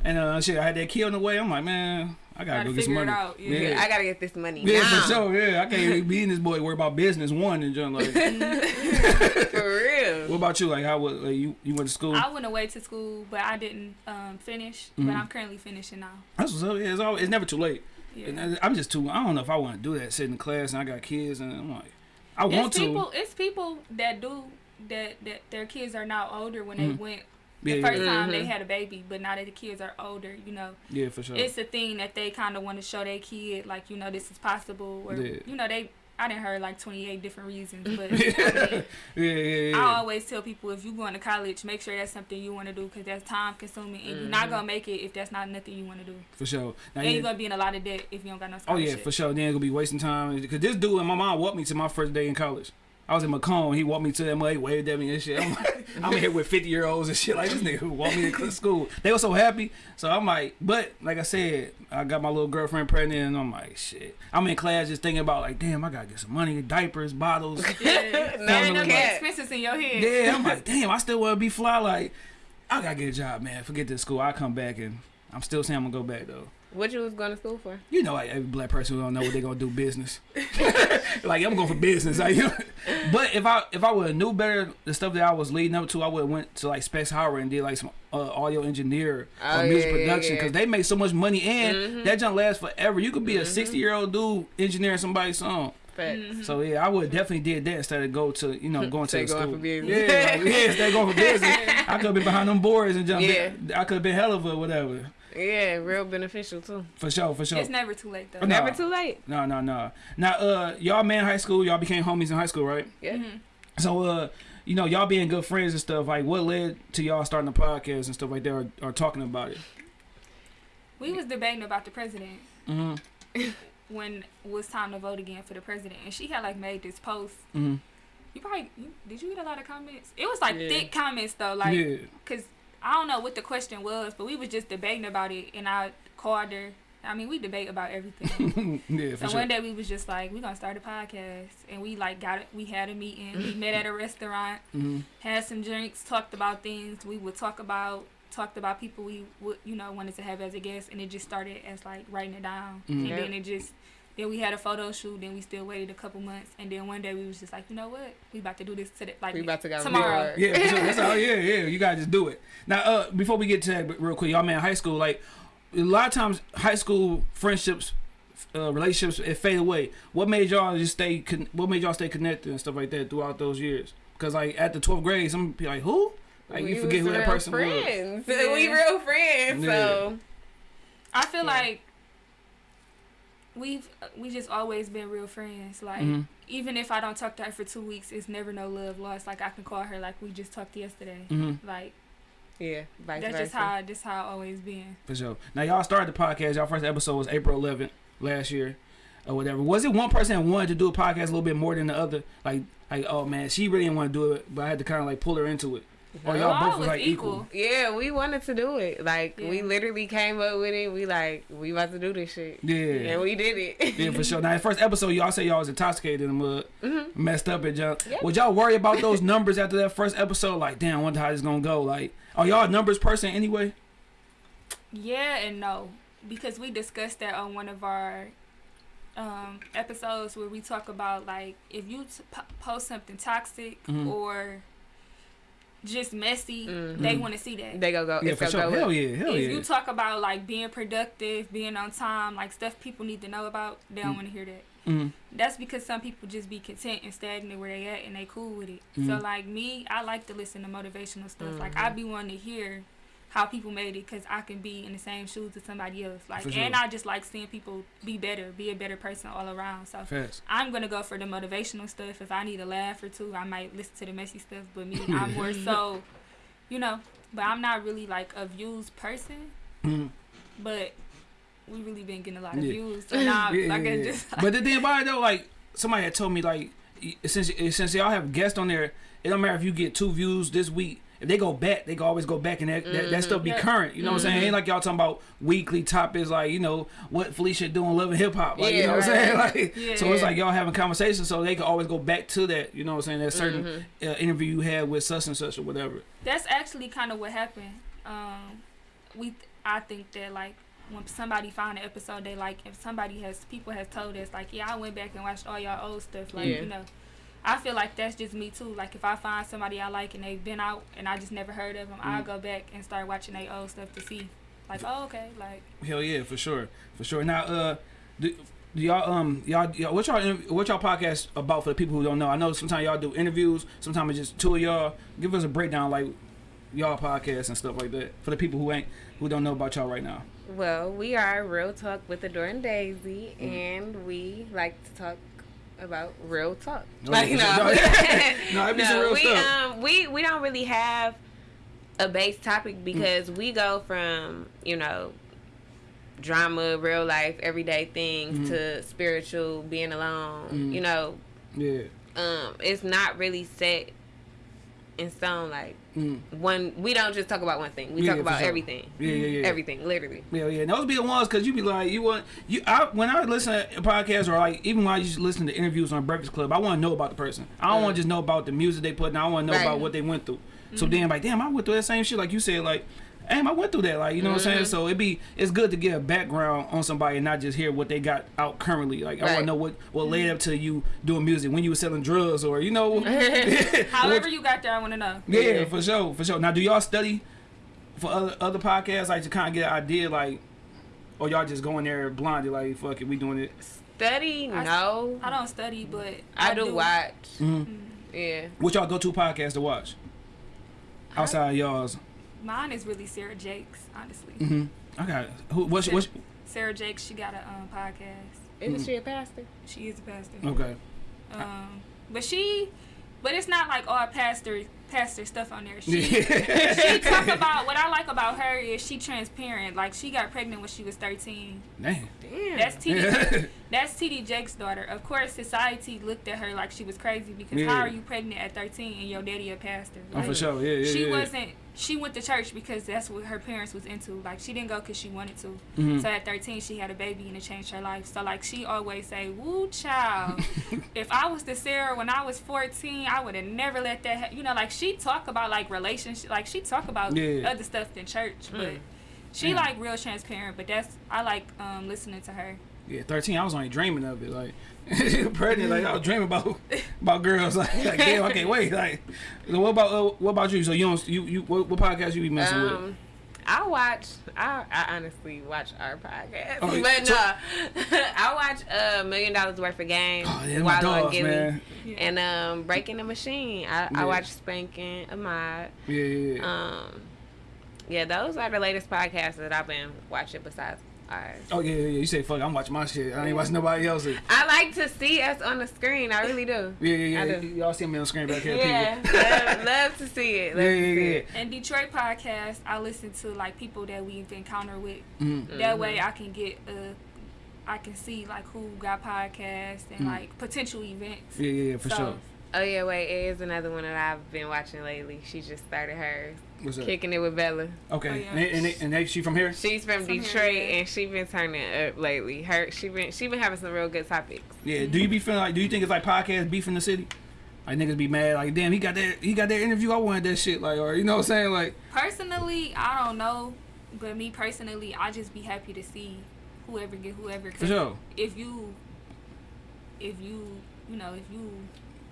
And uh, shit, I had that kid on the way. I'm like, man, I gotta, Gotta go get some figure it money. out, yeah. I gotta get this money Yeah, now. for sure. Yeah, I can't be in this boy. Worry about business one and just like. for real. what about you? Like, how was like, you? You went to school? I went away to school, but I didn't um, finish. But Mhm. I'm currently finishing now. That's what's up. Yeah, it's, always, it's never too late. Yeah. And I- I'm just too. I don't know if I want to do that. Sitting in class and I got kids and I'm like, I want it's to. people. It's people that do that. That their kids are now older when Mhm. they went the yeah, first yeah, time they Mhm. had a baby, but now that the kids are older, you know, yeah, for sure. it's a thing that they kind of want to show their kid, like you know, this is possible, or Yeah. you know, they. I didn't heard like 28 different reasons, but I, yeah, mean, yeah, yeah. I always tell people if you going to college, make sure that's something you want to do because that's time consuming, and you're not Mhm. gonna make it if that's not nothing you want to do. for sure. Now, and yeah, you're gonna be in a lot of debt if you don't got no Oh yeah, for sure. Then gonna be wasting time because this dude and my mom walked me to my first day in college. I was in Macomb. He walked me to MA, waved at me and shit. I'm, like, I'm here with 50 year olds and shit like this nigga who walked me to school. They were so happy. So I'm like, but like I said, I got my little girlfriend pregnant and I'm like, shit. I'm in class just thinking about like, damn, I gotta get some money, diapers, bottles. Yeah, No Staring up expenses in your head. yeah, I'm like, damn, I still wanna be fly. Like, I gotta get a job, man. Forget this school. I come back and I'm still saying I'm gonna go back though. What you was going to school for? You know, like every black person don't know what they gonna do business. like I'm going for business. Like, but if I if I would have knew better the stuff that I was leading up to, I would have went to like Specs Howard and did like some uh, audio engineer Oh, or music yeah, yeah, production yeah. because they make so much money and Mhm. that junk lasts forever. You could be a Mhm. 60 year old dude engineering somebody's song. Facts. Mhm. So yeah, I would definitely did that instead of go to you know going to going school. for business. Yeah, like, yeah, instead of going for business. I could have been behind them boards and jump. Yeah. I could have been hell of a whatever. Yeah, real beneficial too. For sure, for sure. It's never too late though. No. Never too late. No, no, no. Now, uh, y'all met in high school. Y'all became homies in high school, right? Yeah. Mhm. So, uh, you know, y'all being good friends and stuff. Like, what led to y'all starting a podcast and stuff like that, or, or talking about it? We was debating about the president Mm-hmm. when it was time to vote again for the president, and she had like made this post. Mm-hmm. You probably you, did you get a lot of comments? It was like Yeah. thick comments though, like yeah. I don't know what the question was, but we was just debating about it, and I called her. I mean, we debate about everything. yeah, for so sure. one day we was just like, we're gonna start a podcast, and we like got it. We had a meeting. we met at a restaurant, Mm-hmm. had some drinks, talked about things. We would talk about talked about people we would you know wanted to have as a guest, and it just started as like writing it down, Mhm. and then it just. Then we had a photo shoot. Then we still waited a couple months, and then one day we was just like, you know what? We about to do this today, like We about to go tomorrow. record. Yeah, for sure. That's all. Yeah, yeah. You gotta just do it. Now, uh, before we get to that, real quick, y'all man, high school, like a lot of times, high school friendships, uh, relationships, it fade away. What made y'all just stay? Con- what made y'all stay connected and stuff like that throughout those years? Because like at the twelfth grade, some people like who? Like We you forget who that real person was. friends. Yeah. We real friends. So I feel Yeah. like we've we just always been real friends. Like Mhm. even if I don't talk to her for two weeks, it's never no love lost. Like I can call her like we just talked yesterday. Mhm. Like yeah, vice that's versa. just how this how I always been. For sure. Now y'all started the podcast. Y'all first episode was April 11th last year, or whatever. Was it one person that wanted to do a podcast a little bit more than the other? Like, like oh man, she really didn't want to do it, but I had to kind of like pull her into it. Or No. y'all both was was like equal. equal. Yeah, we wanted to do it. Like we literally came up with it. We like we about to do this shit. Yeah. And we did it. Yeah, for sure. Now, the first episode, y'all say y'all was intoxicated in the mud, Mhm. messed up and junk. Yeah. Would y'all worry about those numbers after that first episode? Like, damn, I wonder how this gonna go. Like, are y'all a numbers person anyway? Yeah and no, because we discussed that on one of our um, episodes where we talk about like if you t- post something toxic Mhm. or just messy, Mhm. they want to see that. They go go. Yeah, it's for gonna sure. go Hell up. yeah, hell if yeah. you talk about like being productive, being on time, like stuff people need to know about, they don't Mm. want to hear that. Mhm. That's because some people just be content and stagnant where they at and they cool with it. So like me, I like to listen to motivational stuff. Like Mhm. I be wanting to hear how people made it because I can be in the same shoes as somebody else. Like sure. and I just like seeing people be better, be a better person all around. So Fast. I'm gonna go for the motivational stuff. If I need a laugh or two, I might listen to the messy stuff. But me, I'm more so, you know. But I'm not really like a views person. Mhm. But we really been getting a lot of Yeah. views. So now, Yeah, like yeah, yeah. just but the thing about it though, like somebody had told me, like since since y'all have guests on there, it don't matter if you get two views this week. If they go back, they can always go back and that, that, that stuff be Yeah. current. You know what I'm saying? Ain't like y'all talking about weekly topics like, you know, what Felicia doing loving hip hop. Like, you Yeah, know what I'm saying? right. Like Yeah. so it's like y'all having conversations so they can always go back to that, you know what I'm saying? That certain uh, interview you had with such and such or whatever. That's actually kind of what happened. Um, we, I think that like when somebody found an episode they like, if somebody has people has told us like, yeah, I went back and watched all y'all old stuff, like Yeah. you know. I feel like that's just me too. Like if I find somebody I like and they've been out and I just never heard of them, I'll Mhm. go back and start watching their old stuff to see, like, oh okay, like Hell yeah, for sure, for sure. Now, uh, do, do y'all um y'all, y'all what y'all what y'all podcast about for the people who don't know? I know sometimes y'all do interviews, sometimes it's just two of y'all. Give us a breakdown like y'all podcast and stuff like that for the people who ain't who don't know about y'all right now. Well, we are Real Talk with Adore and Daisy, Mm. and we like to talk about real talk. No, like, no. No, be some real we, stuff. Um, we we don't really have a base topic because we go from you know drama, real life, everyday things Mhm. to spiritual, being alone. Mhm. You know, Yeah. um, it's not really set in stone. Like Mm. one, we don't just talk about one thing. We Yeah, talk about sure. everything. Yeah, yeah, yeah. Everything, literally. Yeah, yeah. And those be the ones because you be like, you want you. I when I listen to podcasts or like even when I just listen to interviews on Breakfast Club, I want to know about the person. I don't want to just know about the music they put. in. I want to know Right. about what they went through. So then, like, damn, I went through that same shit. Like you said, like, damn, I went through that. Like, you know what I'm saying? So it'd be it's good to get a background on somebody and not just hear what they got out currently. Like, I want to know what what led up to you doing music when you were selling drugs or you know. however you got there, I want to know. Yeah, Yeah. for sure, for sure. Now, do y'all study for other other podcasts, like to kind of get an idea, like, or y'all just going there blinded, like, fuck it, we doing it? Study, I- no. I don't study, but I, do, watch. Mm-hmm. Yeah. What y'all go to podcast to watch outside y'all's? Mine is really Sarah Jakes, honestly. Mm-hmm. I got it. Who? What's what's? Sarah Jakes, she got a um, podcast. Isn't Mm. she a pastor? She is a pastor. Okay. Um, but she, but it's not like all pastor pastor stuff on there. She she talk about what I like about her is she transparent. Like she got pregnant when she was thirteen. Damn. Damn. That's TD. Yeah. That's TD Jakes' daughter. Of course, society looked at her like she was crazy because Yeah. how are you pregnant at thirteen and your daddy a pastor? Oh, for sure. Yeah, yeah, She yeah. wasn't. She went to church because that's what her parents was into. Like she didn't go because she wanted to. Mhm. So at 13, she had a baby and it changed her life. So like she always say, "Woo, child." if I was the Sarah when I was 14, I would have never let that. Ha-. You know, like she talk about like relationship, like she talk about Yeah. other stuff than church, but Mm. she Yeah. like real transparent. But that's I like um listening to her. Yeah, thirteen. I was only dreaming of it. Like pregnant. Like I was dreaming about about girls. Like, like damn, I can't wait. Like, so what about uh, what about you? So you don't you you what, what podcast you be messing with? Um, I watch. I, I honestly watch our podcast, Oh, but so- no, I watch uh, Million Dollaz Worth of games. Oh, yeah, my Wallo and dogs, Gillie. man. And um, Breaking the Machine. I, Yeah. I watch Spanking Ahmad. Yeah, yeah, yeah. Um, yeah, those are the latest podcasts that I've been watching besides ours. oh yeah, yeah, yeah. You say fuck. I'm watching my shit. I ain't watching nobody else's. I like to see us on the screen. I really do. Yeah, yeah, yeah. Y'all see me on the screen back here, Yeah, love, love to see it. Love Yeah, to see yeah, it. And Detroit podcast, I listen to like people that we've encountered with. yeah. Mm. That way, I can get uh, I can see like who got podcasts and Mm. like potential events. Yeah, yeah, yeah, for So, sure. Oh yeah, wait, it is another one that I've been watching lately. She just started hers, What's up? Kicking it with Bella. Okay, Oh, yeah. and, and, and, and she from here? She's from From Detroit yeah. and she been turning up lately. Her she been she been having some real good topics. Yeah. Do you be feeling like? Do you think it's like podcast beef in the city? Like niggas be mad, like damn, he got that, he got that interview. I wanted that shit, like, or you know what I'm saying, like, Personally, I don't know, but me personally, I just be happy to see whoever get whoever. 'cause for sure. If you, if you, you know, if you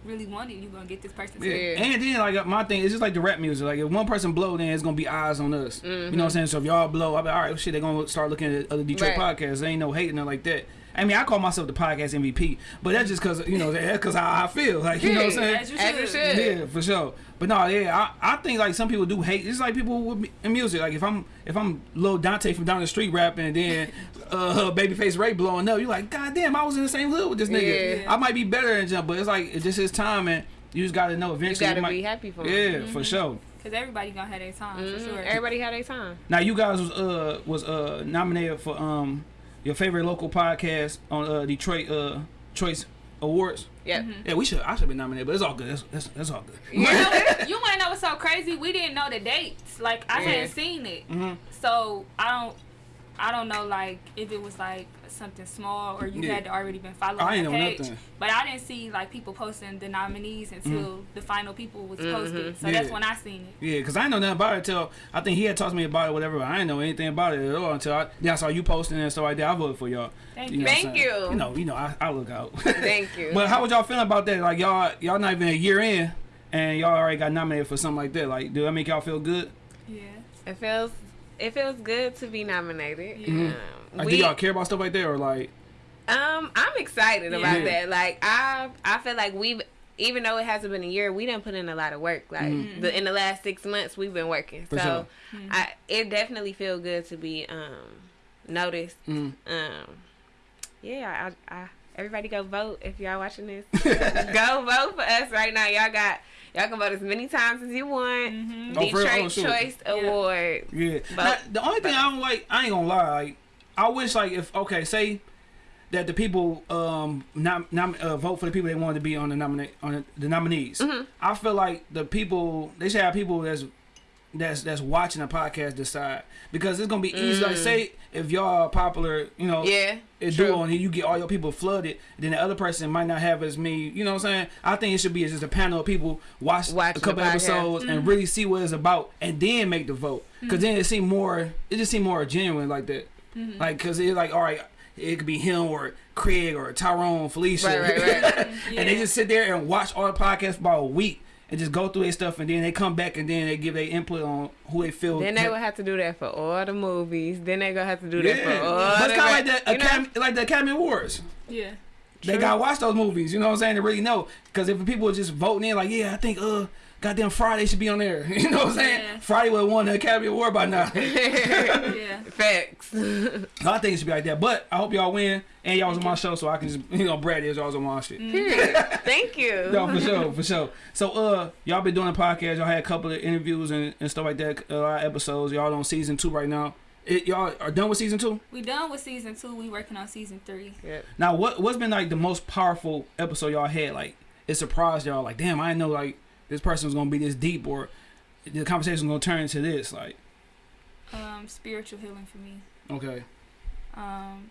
really want it, you gonna get this person. Yeah. Yeah. And then like my thing, it's just like the rap music. Like if one person blow, then it's gonna be eyes on us. You know what mm-hmm. I'm saying? So if y'all blow, I'll be all right. Shit, they gonna start looking at other Detroit Right. podcasts. There ain't no hating nothing like that. I mean, I call myself the podcast MVP, but that's just cause you know that's cause how I feel. Like you know what I'm saying? As you As you should. should. Yeah, for sure. But no, yeah, I, I think like some people do hate. It's like people with me- in music. Like if I'm if I'm Lil Dante from down the street rapping, and then uh, Babyface Ray blowing up, you're like, God damn, I was in the same hood with this nigga. Yeah. I might be better than jump, but it's like it's just his time, and you just gotta know eventually. You eventually. gotta might, be happy for yeah, them. for sure. Cause everybody gonna have their time Mhm. for sure. Everybody had their time. Now you guys was uh was uh nominated for um your favorite local podcast on uh Detroit uh Choice awards. Yeah. Mm-hmm. Yeah, we should. I should be nominated, but it's all good. That's that's, that's all good. You, know, you want to know what's so crazy? We didn't know the dates. Like I Yeah. hadn't seen it, hmm so I don't. I don't know, like if it was like something small or you Yeah. had already been following I the ain't know page. nothing. But I didn't see like people posting the nominees mm. until the final people was mm-hmm. posted. So Yeah. that's when I seen it. Yeah, cause I didn't know nothing about it until I think he had talked to me about it, whatever. But I didn't know anything about it at all until I, then I saw you posting and stuff like that. I voted for y'all. Thank know you. what I'm Thank you. You know, you know, I, I look out. Thank you. but how was y'all feeling about that? Like y'all, y'all not even a year in, and y'all already got nominated for something like that. Like, do that make y'all feel good? Yeah. It feels it feels good to be nominated. Yeah. Mhm. Um, we, do y'all care about stuff like that, or like, um, I'm excited about that. Like I I feel like we've even though it hasn't been a year, we done put in a lot of work. Like Mhm. the in the last six months, we've been working. For so sure. I it definitely feels good to be um noticed. mm, Um, yeah, I, I everybody go vote if y'all watching this. go vote for us right now. Y'all got y'all can vote as many times as you want. For real? Detroit Oh, shoot. Choice Yeah. Award. yeah. But- Now, the only thing I don't like, I ain't gonna lie, like, I wish like if okay, say that the people um nom, nom, uh, vote for the people they wanted to be on the nominate on the, the nominees. Mm-hmm. I feel like the people they should have people that's that's that's watching a podcast decide because it's gonna be easy. Like mm. say if y'all are popular, you know, Mm. Yeah, it true. do on you get all your people flooded, then the other person might not have as many. You know what I'm saying? I think it should be just a panel of people watch Watching a couple the podcast. episodes and mm-hmm. really see what it's about, and then make the vote. Mm-hmm. Because then it seem more, it just seem more genuine like that. Mm-hmm. Like, cause it's like, all right, it could be him or Craig or Tyrone, Felicia, Right, right, right. and they just sit there and watch all the podcasts for about a week. And just go through their stuff, and then they come back, and then they give their input on who they feel. Then they kept- will have to do that for all the movies. Then they gonna have to do that for all but the it's kind of like the you know? Academy, like the Academy Awards. Yeah. They True. gotta watch those movies. You know what I'm saying? To really know. Because if people are just voting in, like, yeah, I think, uh, goddamn Friday should be on there. You know what I'm saying? Yeah. Friday would have won the Academy Award by now. Yeah. Facts. I think it should be like that. But I hope y'all win. And y'all was on my show, so I can just, you know, brag is y'all was on my shit. Period. Thank you. No, for sure, for sure. So, uh, y'all been doing a podcast. Y'all had a couple of interviews and, and stuff like that. A lot of episodes. Y'all on season two right now. Y'all are done with season two. We done with season two. We working on season three. Yep. Now, what what's been like the most powerful episode y'all had? Like, it surprised y'all. Like, damn, I didn't know like this person was gonna be this deep, or the conversation was gonna turn into this. Like, Um, spiritual healing for me. okay, Um,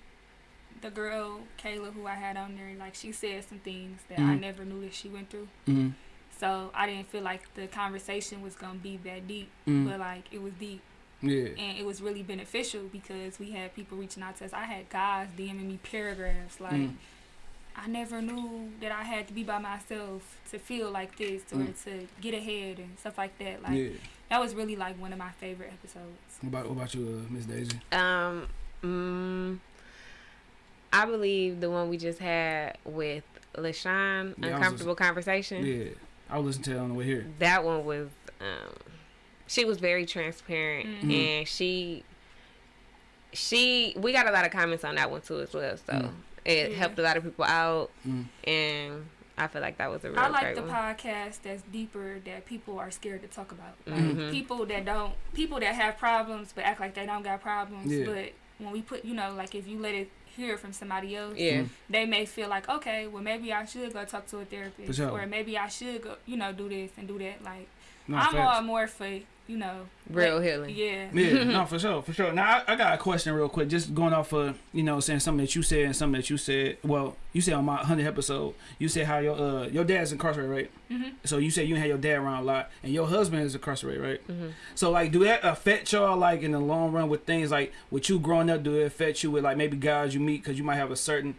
the girl Kayla who I had on there, like she said some things that I Mhm. never knew that she went through. mm So I didn't feel like the conversation was gonna be that deep, mm, but like it was deep yeah, and it was really beneficial because we had people reaching out to us. I had guys DMing me paragraphs like. Mm. I never knew that I had to be by myself to feel like this or Mm. to get ahead and stuff like that. Like yeah. that was really like one of my favorite episodes. What about what about you, uh, Miss Daisy? Um, mm, I believe the one we just had with LaShawn, Yeah, I was Uncomfortable Conversation. Yeah, I was listening to it on the way here. That one was, um, she was very transparent Mhm. and she, she, we got a lot of comments on that one too as well. So Mm. It Yeah. helped a lot of people out Mm. and I feel like that was a real I like great the one. podcast that's deeper that people are scared to talk about. Like Mhm. people that don't people that have problems but act like they don't got problems. Yeah. But when we put you know, like if you let it hear from somebody else, Yeah. Mm. they may feel like, okay, well maybe I should go talk to a therapist. Sure. Or maybe I should go you know, do this and do that. Like No, I'm facts. all more for, you know Real like, healing. Yeah. Yeah, no, for sure, for sure. Now I, I got a question real quick, just going off of you know saying something that you said and something that you said. Well, you said on my hundred episode, you said how your uh your dad's incarcerated, right? hmm So you said you had your dad around a lot, and your husband is incarcerated, right? Mhm. So like, do that affect y'all like in the long run with things like with you growing up? Do it affect you with like maybe guys you meet because you might have a certain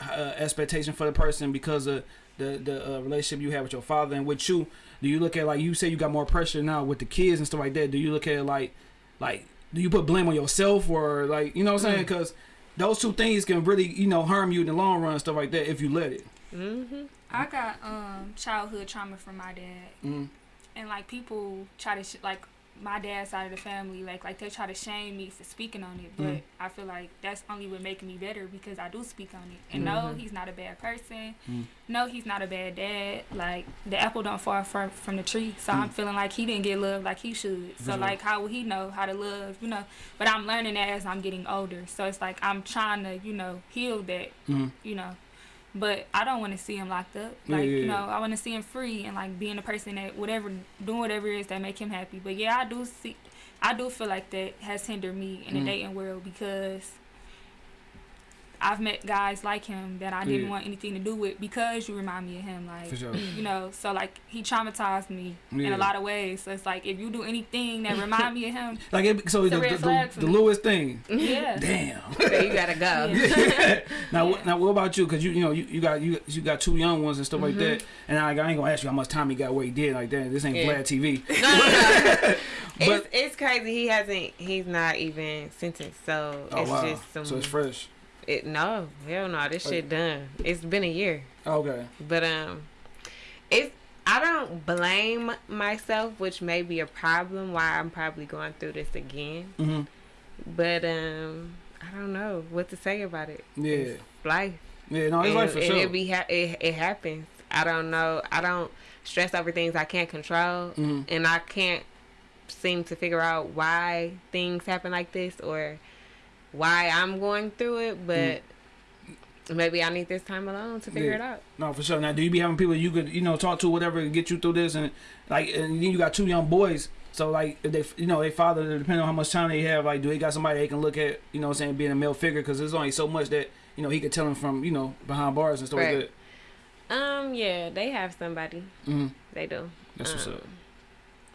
uh, expectation for the person because of the the uh, relationship you have with your father and with you? Do you look at like you say you got more pressure now with the kids and stuff like that? Do you look at like like do you put blame on yourself or like you know what I'm saying? Because those two things can really you know harm you in the long run and stuff like that if you let it. Mm-hmm. I got um childhood trauma from my dad. Mm. and like people try to sh- like my dad's side of the family like like they try to shame me for speaking on it but Mhm. i feel like that's only what making me better because i do speak on it and no Mhm. he's not a bad person Mhm. no he's not a bad dad like the apple don't fall far from the tree so i'm Mhm. feeling like he didn't get love like he should so sure. like how will he know how to love you know but i'm learning that as i'm getting older so it's like i'm trying to you know heal that Mm. you know But I don't want to see him locked up. Yeah, Like yeah, you know, I want to see him free and like being a person that whatever doing whatever it is that make him happy. But yeah, I do see, I do feel like that has hindered me in the Mhm. dating world because I've met guys like him that I didn't Yeah. want anything to do with because you remind me of him. Like For sure. you know, so like he traumatized me in a lot of ways. So it's like if you do anything that remind me of him, Like it, so It's the, the, flag the, the. Lewis thing. yeah. Damn. So you gotta go. Yeah. now, Yeah. what now what about you? Because you you know you, you got you you got two young ones and stuff like Mhm. that. And I, I ain't gonna ask you how much time he got where he did like that. This ain't Yeah. Vlad TV. No, no, no. But- it's it's crazy. He hasn't. He's not even sentenced. So Oh it's wow. just some. so it's fresh. It, no, hell no. This Oh. shit done. It's been a year. Okay. But um, it's I don't blame myself, which may be a problem. Why I'm probably going through this again. hmm But um, I don't know what to say about it. Yeah. It's life. Yeah. No, it's and, like for and sure. It be ha- it, it happens. I don't know. I don't stress over things I can't control, hmm and I can't seem to figure out why things happen like this or why I'm going through it. But maybe I need this time alone to figure Yeah. it out. No, for sure. Now, do you be having people you could you know talk to whatever and get you through this and like and then you got two young boys. So like if they you know they father depending on how much time they have like do they got somebody they can look at you know what I'm saying being a male figure because there's only so much that you know he could tell them from you know behind bars and stuff Right. like Um, yeah, they have somebody. that. hmm They do. That's what's Um, up.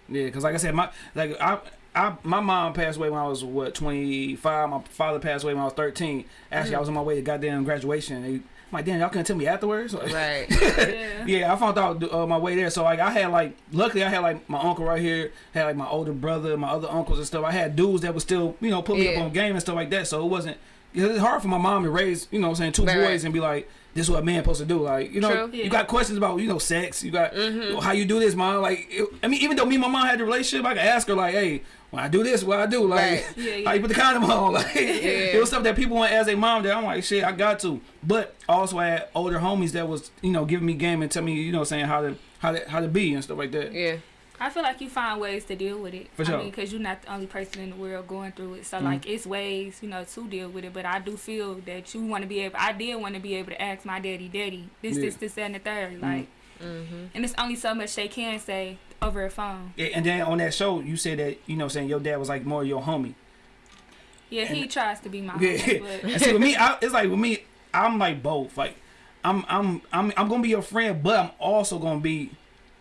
Yeah, because like I said, my like I. I, my mom passed away when I was what 25. My father passed away when I was 13. Actually, I was on my way to goddamn graduation. And they, I'm like, damn, y'all couldn't tell me afterwards. Right. yeah. Yeah, I found out uh, my way there. So like I had like luckily I had like my uncle right here, had like my older brother, my other uncles and stuff. I had dudes that would still, you know, put me Yeah. up on game and stuff like that. So it wasn't it's hard for my mom to raise, you know what I'm saying, two Right, boys and be like, this is what a man supposed to do. Like, you know, True. you got questions about, you know, sex, you got mm -hmm. how you do this, mom. Like it, I mean, even though me and my mom had the relationship, I could ask her like, hey, when I do this, what I do, like Right. Yeah, yeah. how you put the condom on? Like Yeah. it was stuff that people want as a mom that I'm like, shit, I got to. But also I had older homies that was, you know, giving me game and tell me, you know, saying how to how to how to be and stuff like that. Yeah. I feel like you find ways to deal with it. For sure. I mean, because you're not the only person in the world going through it. So, Mhm. like, it's ways, you know, to deal with it. But I do feel that you want to be able, I did want to be able to ask my daddy, daddy, this, Yeah. this, this, that, and the third. Like, Mm-hmm. and it's only so much they can say over a phone. Yeah, and then on that show, you said that you know, saying your dad was like more your homie. Yeah, he And- tries to be my Yeah, homie, but and see with me, I, it's like with me, I'm like both. Like, I'm I'm I'm I'm gonna be your friend, but I'm also gonna be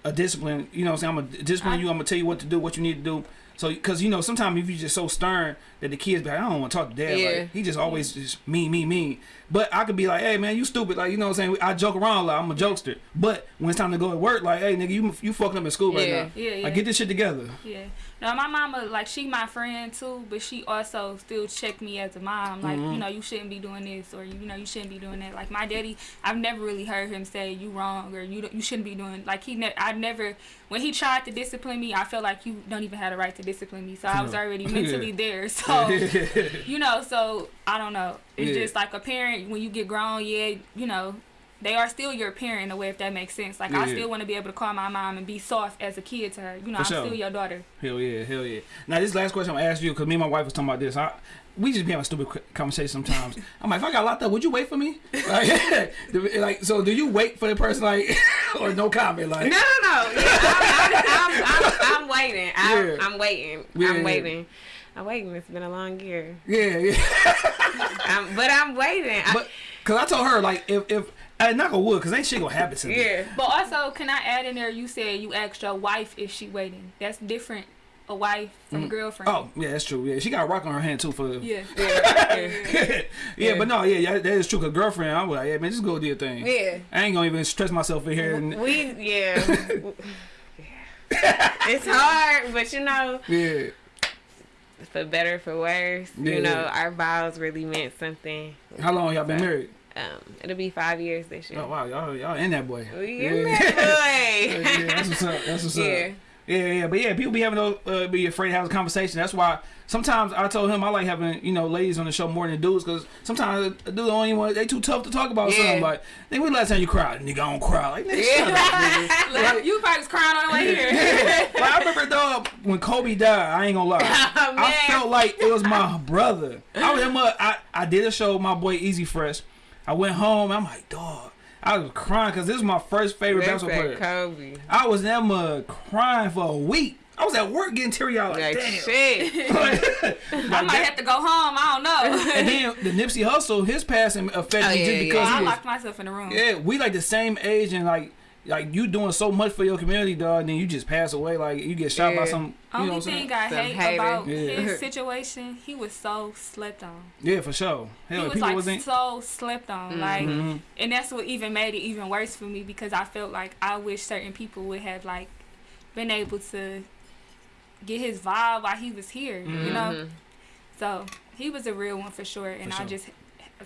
a discipline. You know, what I'm saying I'm gonna discipline I- you. I'm gonna tell you what to do, what you need to do. So, because you know, sometimes if you're just so stern that the kids be like, I don't want to talk to dad. Yeah. Like, he just always just me, me, me. But I could be like, hey man, you stupid. Like, you know what I'm saying? I joke around a lot. I'm a jokester. But when it's time to go to work, like, hey nigga, you you fucking up in school right now. yeah, yeah. Like, get this shit together. Yeah. No, my mama, like, she my friend too, but she also still check me as a mom. Like, Mhm. you know, you shouldn't be doing this or, you know, you shouldn't be doing that. Like, my daddy, I've never really heard him say you wrong or you you shouldn't be doing, like, he, ne- I never, when he tried to discipline me, I felt like you don't even have the right to discipline me. So I was already mentally there. So, you know, so I don't know. It's Yeah. just like a parent, when you get grown, yeah, you know, they are still your parent in a way, if that makes sense. Like, I Yeah. still want to be able to call my mom and be soft as a kid to her. You know, For I'm sure. still your daughter. Hell yeah, hell yeah. Now this last question I'm gonna ask you because me and my wife was talking about this. I, we just be having stupid qu- conversations sometimes. I'm like, if I got locked up, would you wait for me? Like, like, so do you wait for the person like, or no comment? Like, No, no, no. Yeah, I'm, I'm, I'm, I'm, I'm waiting. I'm, Yeah. I'm waiting. Yeah. I'm waiting. I'm waiting. It's been a long year. yeah, yeah. I'm, but I'm waiting. I, But cause I told her like, if if I knock on wood, cause ain't shit gonna happen to me. yeah. But also, can I add in there? You said you asked your wife if she waiting. That's different. A wife from a mm. girlfriend. Oh yeah, that's true. Yeah, she got a rock on her hand too for. Yeah. Yeah. yeah, Yeah. but no, yeah, yeah, that is true. Cause girlfriend, I was like, yeah, man, just go do your thing. Yeah. I ain't gonna even stress myself in here. And, We, yeah. it's hard, but you know, yeah, for better, for worse, Yeah. you know, our vows really meant something. how long y'all been married? Um, it'll be five years this year. Oh wow, y'all y'all in that boy. We yeah. in yeah, that that's what's up. That's what's boy. up. yeah. Yeah, yeah, but yeah, people be having those, uh, be afraid to have a conversation. That's why sometimes I told him I like having you know ladies on the show more than dudes because sometimes a dude don't even want they too tough to talk about Yeah. something. Like, nigga, when last time you cried? Nigga, I don't cry. Like, nigga, shut up, nigga. Like, you probably was crying on the way here. Yeah. Like, I remember dog when Kobe died. I ain't gonna lie. Oh, I felt like it was my brother. I was. I I did a show with my boy Easy Fresh. I went home. I'm like, dog. I was crying because this is my first favorite They basketball player. Kobe. I was in that mud crying for a week. I was at work getting teary eyed. Like, Like damn. shit. I might have to go home. I don't know. and then the Nipsey Hussle, his passing affected Oh, me yeah, just yeah, because I he was, locked myself in the room. yeah, we like the same age and like like you doing so much for your community, dog. And then you just pass away, like you get shot by some. You know Only what I'm thing I Some hate hater. about Yeah. his situation, he was so slept on. Yeah, for sure. He was like wasn't. so slept on, like, Mhm. and that's what even made it even worse for me because I felt like I wish certain people would have like been able to get his vibe while he was here, you know. Mhm. So he was a real one for sure, and For I just am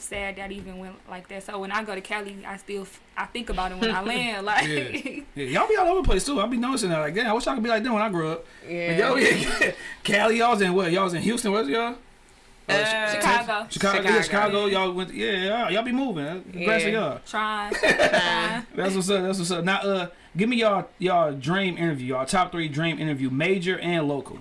sad that even went like that. So when I go to Cali, I still f- I think about it when I land, like. Yeah. Yeah, y'all be all over the place too. I be noticing that. Like, damn, I wish I could be like them when I grew up. Yeah. But y'all, yeah, Cali, y'all was in what? Y'all was in Houston, was y'all? Uh, Chicago. Chicago, yeah, Chicago. Chicago. Y'all went, yeah, y'all, y'all be moving. Congrats to Yeah. y'all. Trying. Uh, trying. That's what's up. That's what's up. Now, uh, give me y'all y'all dream interview. Y'all top three dream interview, major and local.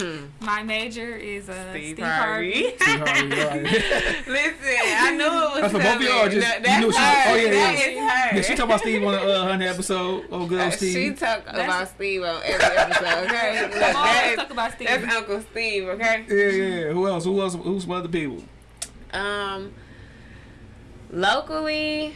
Hmm. My major is uh, Steve Steve, Harvey. Harvey. See how you are. Listen, I knew it was That's for both of coming. y'all, just- No, you that's knew she- her. oh, yeah, That yeah. is her. Yeah, she talked about Steve on the uh, hundred episode. Oh, good Uh, old she Steve. talk That's- about Steve on every episode, okay? Look, Come that talk about Steve. that's Uncle Steve, okay? yeah, yeah, yeah. Who else? Who else? Who's some other people? Um, locally,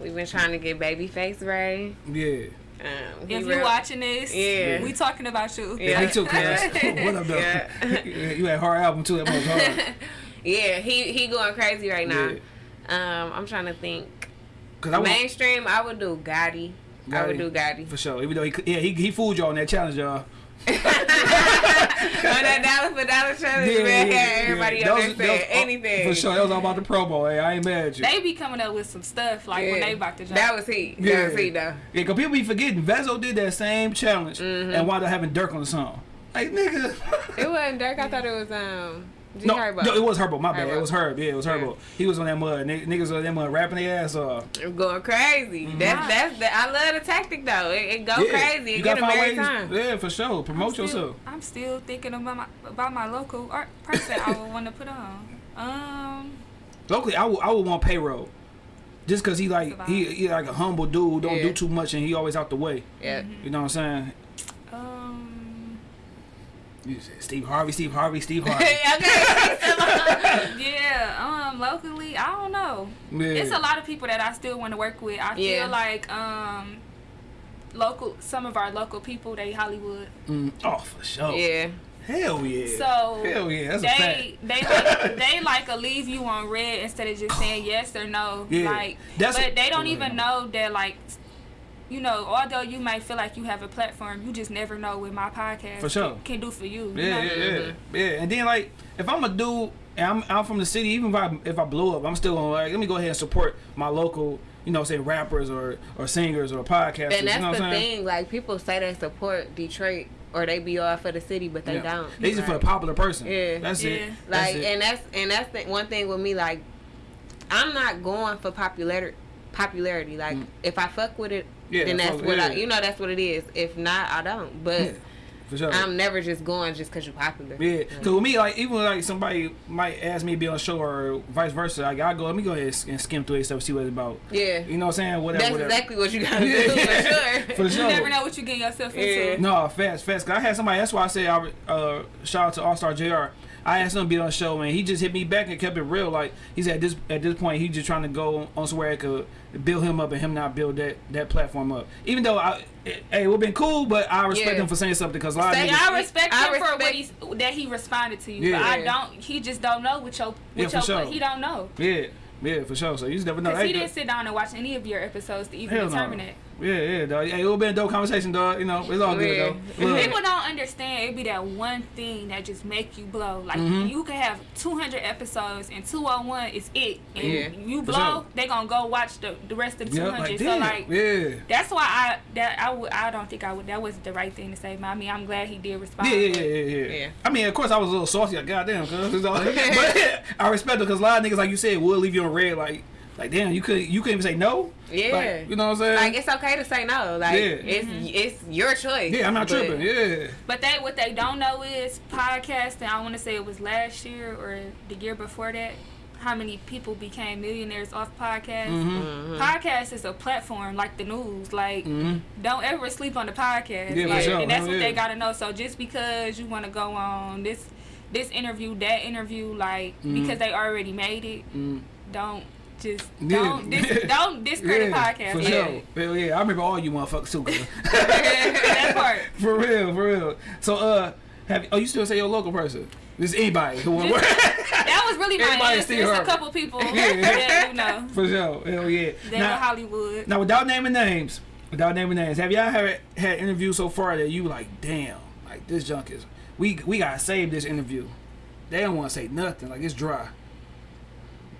we've been trying to get Babyface Ray. Yeah. Um, if you're watching this, Yeah. we talking about you. Yeah, me too, cuz. Yeah. what up, though? Yeah. Yeah, you had hard album too. That was hard. yeah, he he going crazy right now. Yeah. Um, I'm trying to think. Cause I want, Mainstream, I would do Gotti. I would do Gotti. for sure. Even though he, yeah, he he fooled y'all on that challenge, y'all. On that dollar for dollar challenge, man, everybody That up was- there that saying anything. For sure, that was all about the promo. Hey, I ain't mad at you. They be coming up with some stuff like when they about to jump. That was he. Yeah. That was he though. Yeah, cause people be forgetting. Vezo did that same challenge Mm-hmm. and wound up having Durk on the song. Like nigga. It wasn't Durk. I thought it was um. G no, Herbo. no, it was Herbo. My bad. Herbo. It was Herb. Yeah, it was Herbo. He was on that mud. Nigg- Niggas on that mud rapping their ass off. It was going crazy. That's that's the. I love the tactic though. It, it go. Yeah, crazy. you It gotta get them find every ways- time. Yeah, for sure. I'm Promote still, yourself. I'm still thinking about my about my local art person I would want to put on. Um, Locally, I would, I would want payroll. Just cause he like he, he like a humble dude, don't Yeah. do too much, and he always out the way. Yeah. You know what I'm saying? You said Steve Harvey, Steve Harvey, Steve Harvey. okay. yeah. Um, locally, I don't know. Yeah. It's a lot of people that I still want to work with. I Yeah. feel like um, local some of our local people they Hollywood. Mm, oh, for sure. yeah. Hell yeah. So Hell yeah, that's a fact. they they like they like a leave you on red instead of just saying yes or no. Yeah, Like, that's but a- they don't even know that like. You know, although you might feel like you have a platform, you just never know what my podcast For sure. can, can do for you. you Yeah, know? yeah, yeah, yeah. And then like, if I'm a dude and I'm out from the city, even if I if I blow up, I'm still gonna like let me go ahead and support my local, you know, say rappers or or singers or podcasters. And that's you know what the I'm saying? thing. Like people say they support Detroit or they be all for the city, but they Yeah. don't. They just for a Right. popular person. Yeah. That's it. Yeah. That's Like, it. and that's and that's the one thing with me. Like, I'm not going for popularity. Popularity. Like, Mm. if I fuck with it, Yeah, then that's fuck- what I. You know, that's what it is. If not, I don't. But Yeah, for sure. I'm never just going just because you're popular. Yeah, cause with me, like even like somebody might ask me to be on a show or vice versa, like I go, let me go ahead and skim through it stuff, see what it's about. Yeah. You know what I'm saying? Whatever, That's whatever. exactly what you gotta Yeah. do for sure. For You sure. never know what you're getting yourself into. Yeah. No, fast, fast. Cause I had somebody. That's why I say I uh, shout out to All Star Jr. I asked him to be on the show, and he just hit me back and kept it real. Like he said, at this at this point, he just trying to go on somewhere that could build him up and him not build that that platform up. Even though I, it, hey, it would been cool, but I respect Yeah. him for saying something because a lot of Say niggas. I respect I him for what respect- he's that he responded to you. Yeah. But I don't. He just don't know what your what for your sure. he don't know. Yeah, yeah, for sure. So you just never know. Because Hey, he didn't sit down and watch any of your episodes to even Hell no. determine it. Yeah, yeah, dog. Hey, it would be a dope conversation, dog. You know, it's all good though. Look. People don't understand. It be that one thing that just make you blow. Like Mhm. you can have 200 episodes and 201 is it. And Yeah. you blow, sure. they gonna go watch the, the rest of the Yeah, 200. like so like yeah. that's why I that I would I don't think I would that wasn't the right thing to say. But I mean I'm glad he did respond. Yeah, yeah, yeah, yeah, yeah. Yeah. I mean, of course, I was a little saucy. Like, goddamn, cuz. but I respect it because a lot of niggas, like you said, will leave you on red. Like, like damn, you could you couldn't even say no. Yeah. Like, you know what I'm saying? Like it's okay to say no. Like Yeah. it's it's your choice. yeah, I'm not But- tripping. Yeah. But they what they don't know is podcasting. I want to say it was last year or the year before that. how many people became millionaires off podcasts. Mm-hmm. Podcast is a platform like the news. Like, Mm-hmm. don't ever sleep on the podcast. Yeah, like, sure. And that's Hell what yeah. they gotta know. So just because you want to go on this this interview, that interview, like Mhm. because they already made it, Mm. Don't just Yeah. don't dis- don't discredit podcast. For Yeah. sure. Hell yeah. I remember all you motherfuckers too. that part. for real, for real. So uh have oh you still say your local person? Just anybody who Just- That was really my answer. her. a couple people Yeah. that you know. For sure. Hell yeah. They Now- Hollywood. Now, without naming names, without naming names, have y'all had had interviews so far that you like, damn, like this junk is we we gotta save this interview. They don't want to say nothing, like it's dry.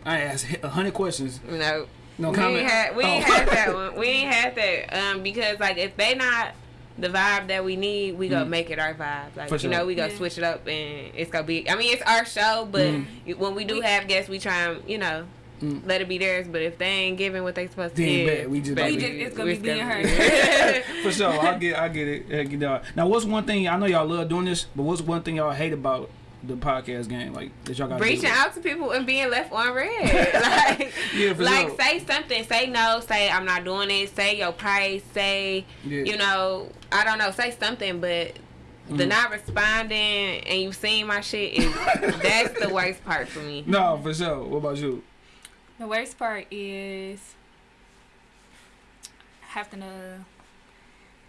I asked a hundred questions, No. no we comment. ain't had we ain't Oh. had that one. We ain't had that. Um, because like if they not the vibe that we need, we gonna Mm. make it our vibe. Like For you know, we gonna Yeah. switch it up and it's gonna be. I mean, it's our show, but Mm. when we do We- have guests, we try and you know. Mm. Let it be theirs, but if they ain't giving what they supposed to Then give, bet, we just- baby, We just- it's gonna be being gonna- For sure, I get, I get it. I get it. Now, what's one thing I know y'all love doing this, but what's one thing y'all hate about the podcast game, like that y'all got reaching out to people and being left on red. like, Yeah, for like sure. say something. Say no. Say I'm not doing it. Say your price. Say Yeah. you know I don't know. Say something, but the Mhm. not responding and you seeing my shit is that's the worst part for me. No, for sure. What about you? The worst part is having to.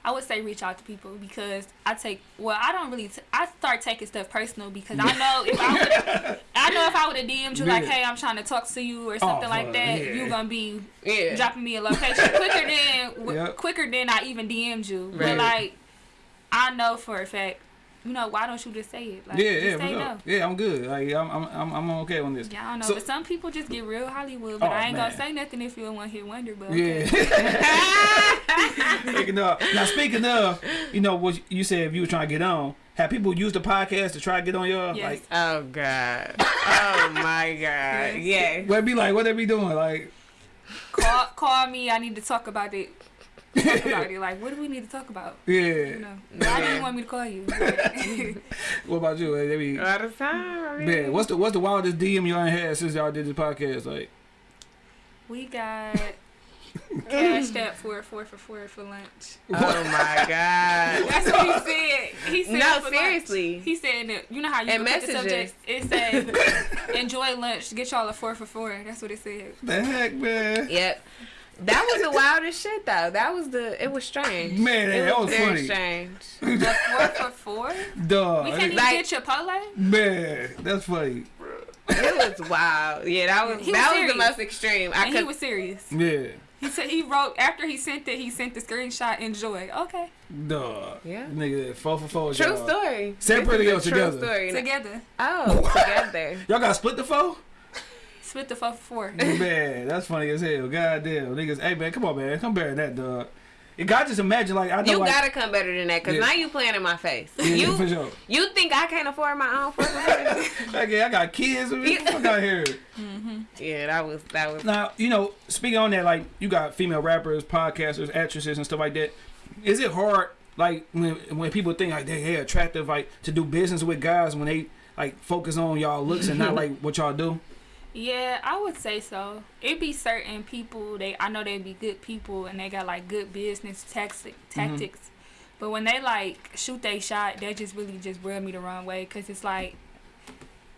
I would say reach out to people because I take well I don't really t- I start taking stuff personal because I know if I would I know if I would have DM'd you like hey I'm trying to talk to you or something like oh, that yeah. you gonna be Yeah. dropping me a location quicker than w- Yep. quicker than I even DM'd you. Right. But like, I know for a fact, you know, why don't you just say it? Like, yeah, just yeah, for say no. Yeah, I'm good. Like, I'm, I'm, I'm, I'm okay on this. Yeah, I don't know, So- but some people just get real Hollywood. But Oh, I ain't man. gonna say nothing if you a one hit wonder. But Yeah. okay. speaking of, now speaking of, you know what you said if you were trying to get on, have people use the podcast to try to get on your Yes. like? Oh God. Oh my God. Yes. What it be like? What they be doing? Like, call call me. I need to talk about it. Talk about it. Like, what do we need to talk about? Yeah. You yeah. know, why do you want me to call you? What about you? Like, they be. All the time. I mean, Man, what's the what's the wildest DM y'all had since y'all did this podcast? Like, we got cashed out for four for four for lunch. Oh my God. That's what he said. He said No, for lunch. seriously. He said that you know how you And look at the subject. It said enjoy lunch. Get y'all a four for four. That's what it said. the heck, man. Yep. That was the wildest shit though. That was the it was strange. Man, it that was very funny. strange. The four for four. Duh. We can't even Like- get Chipotle. Man, that's funny. It was wild. Yeah, that was He was that was, serious. the most extreme. I And he was serious. Yeah. He said he wrote after he sent it. He sent the screenshot. Enjoy. Okay. Duh. Yeah. Nigga, four for four. true y'all. story. Separately This is or true together? Story. Together. Oh, together. Y'all got split the four? Split the four for four. man, that's funny as hell. God damn. Niggas, hey man, come on, man. Come better than that, dog. You got just imagine, like, I know, You like, gotta come better than that, cause Yeah. now you playing in my face. yeah, for You sure. you think I can't afford my own fucking Like, yeah, I got kids. What the fuck out here? Mm-hmm. Yeah, that was that was Now, you know, speaking on that, like, you got female rappers, podcasters, actresses, and stuff like that. Is it hard, like, when when people think like they they attractive, like, to do business with guys when they like focus on y'all looks and not like what y'all do? Yeah, I would say so. It be certain people they I know they'd be good people and they got like good business tactic, mm-hmm. tactics, but when they like shoot they shot, that just really just rub me the wrong way because it's like,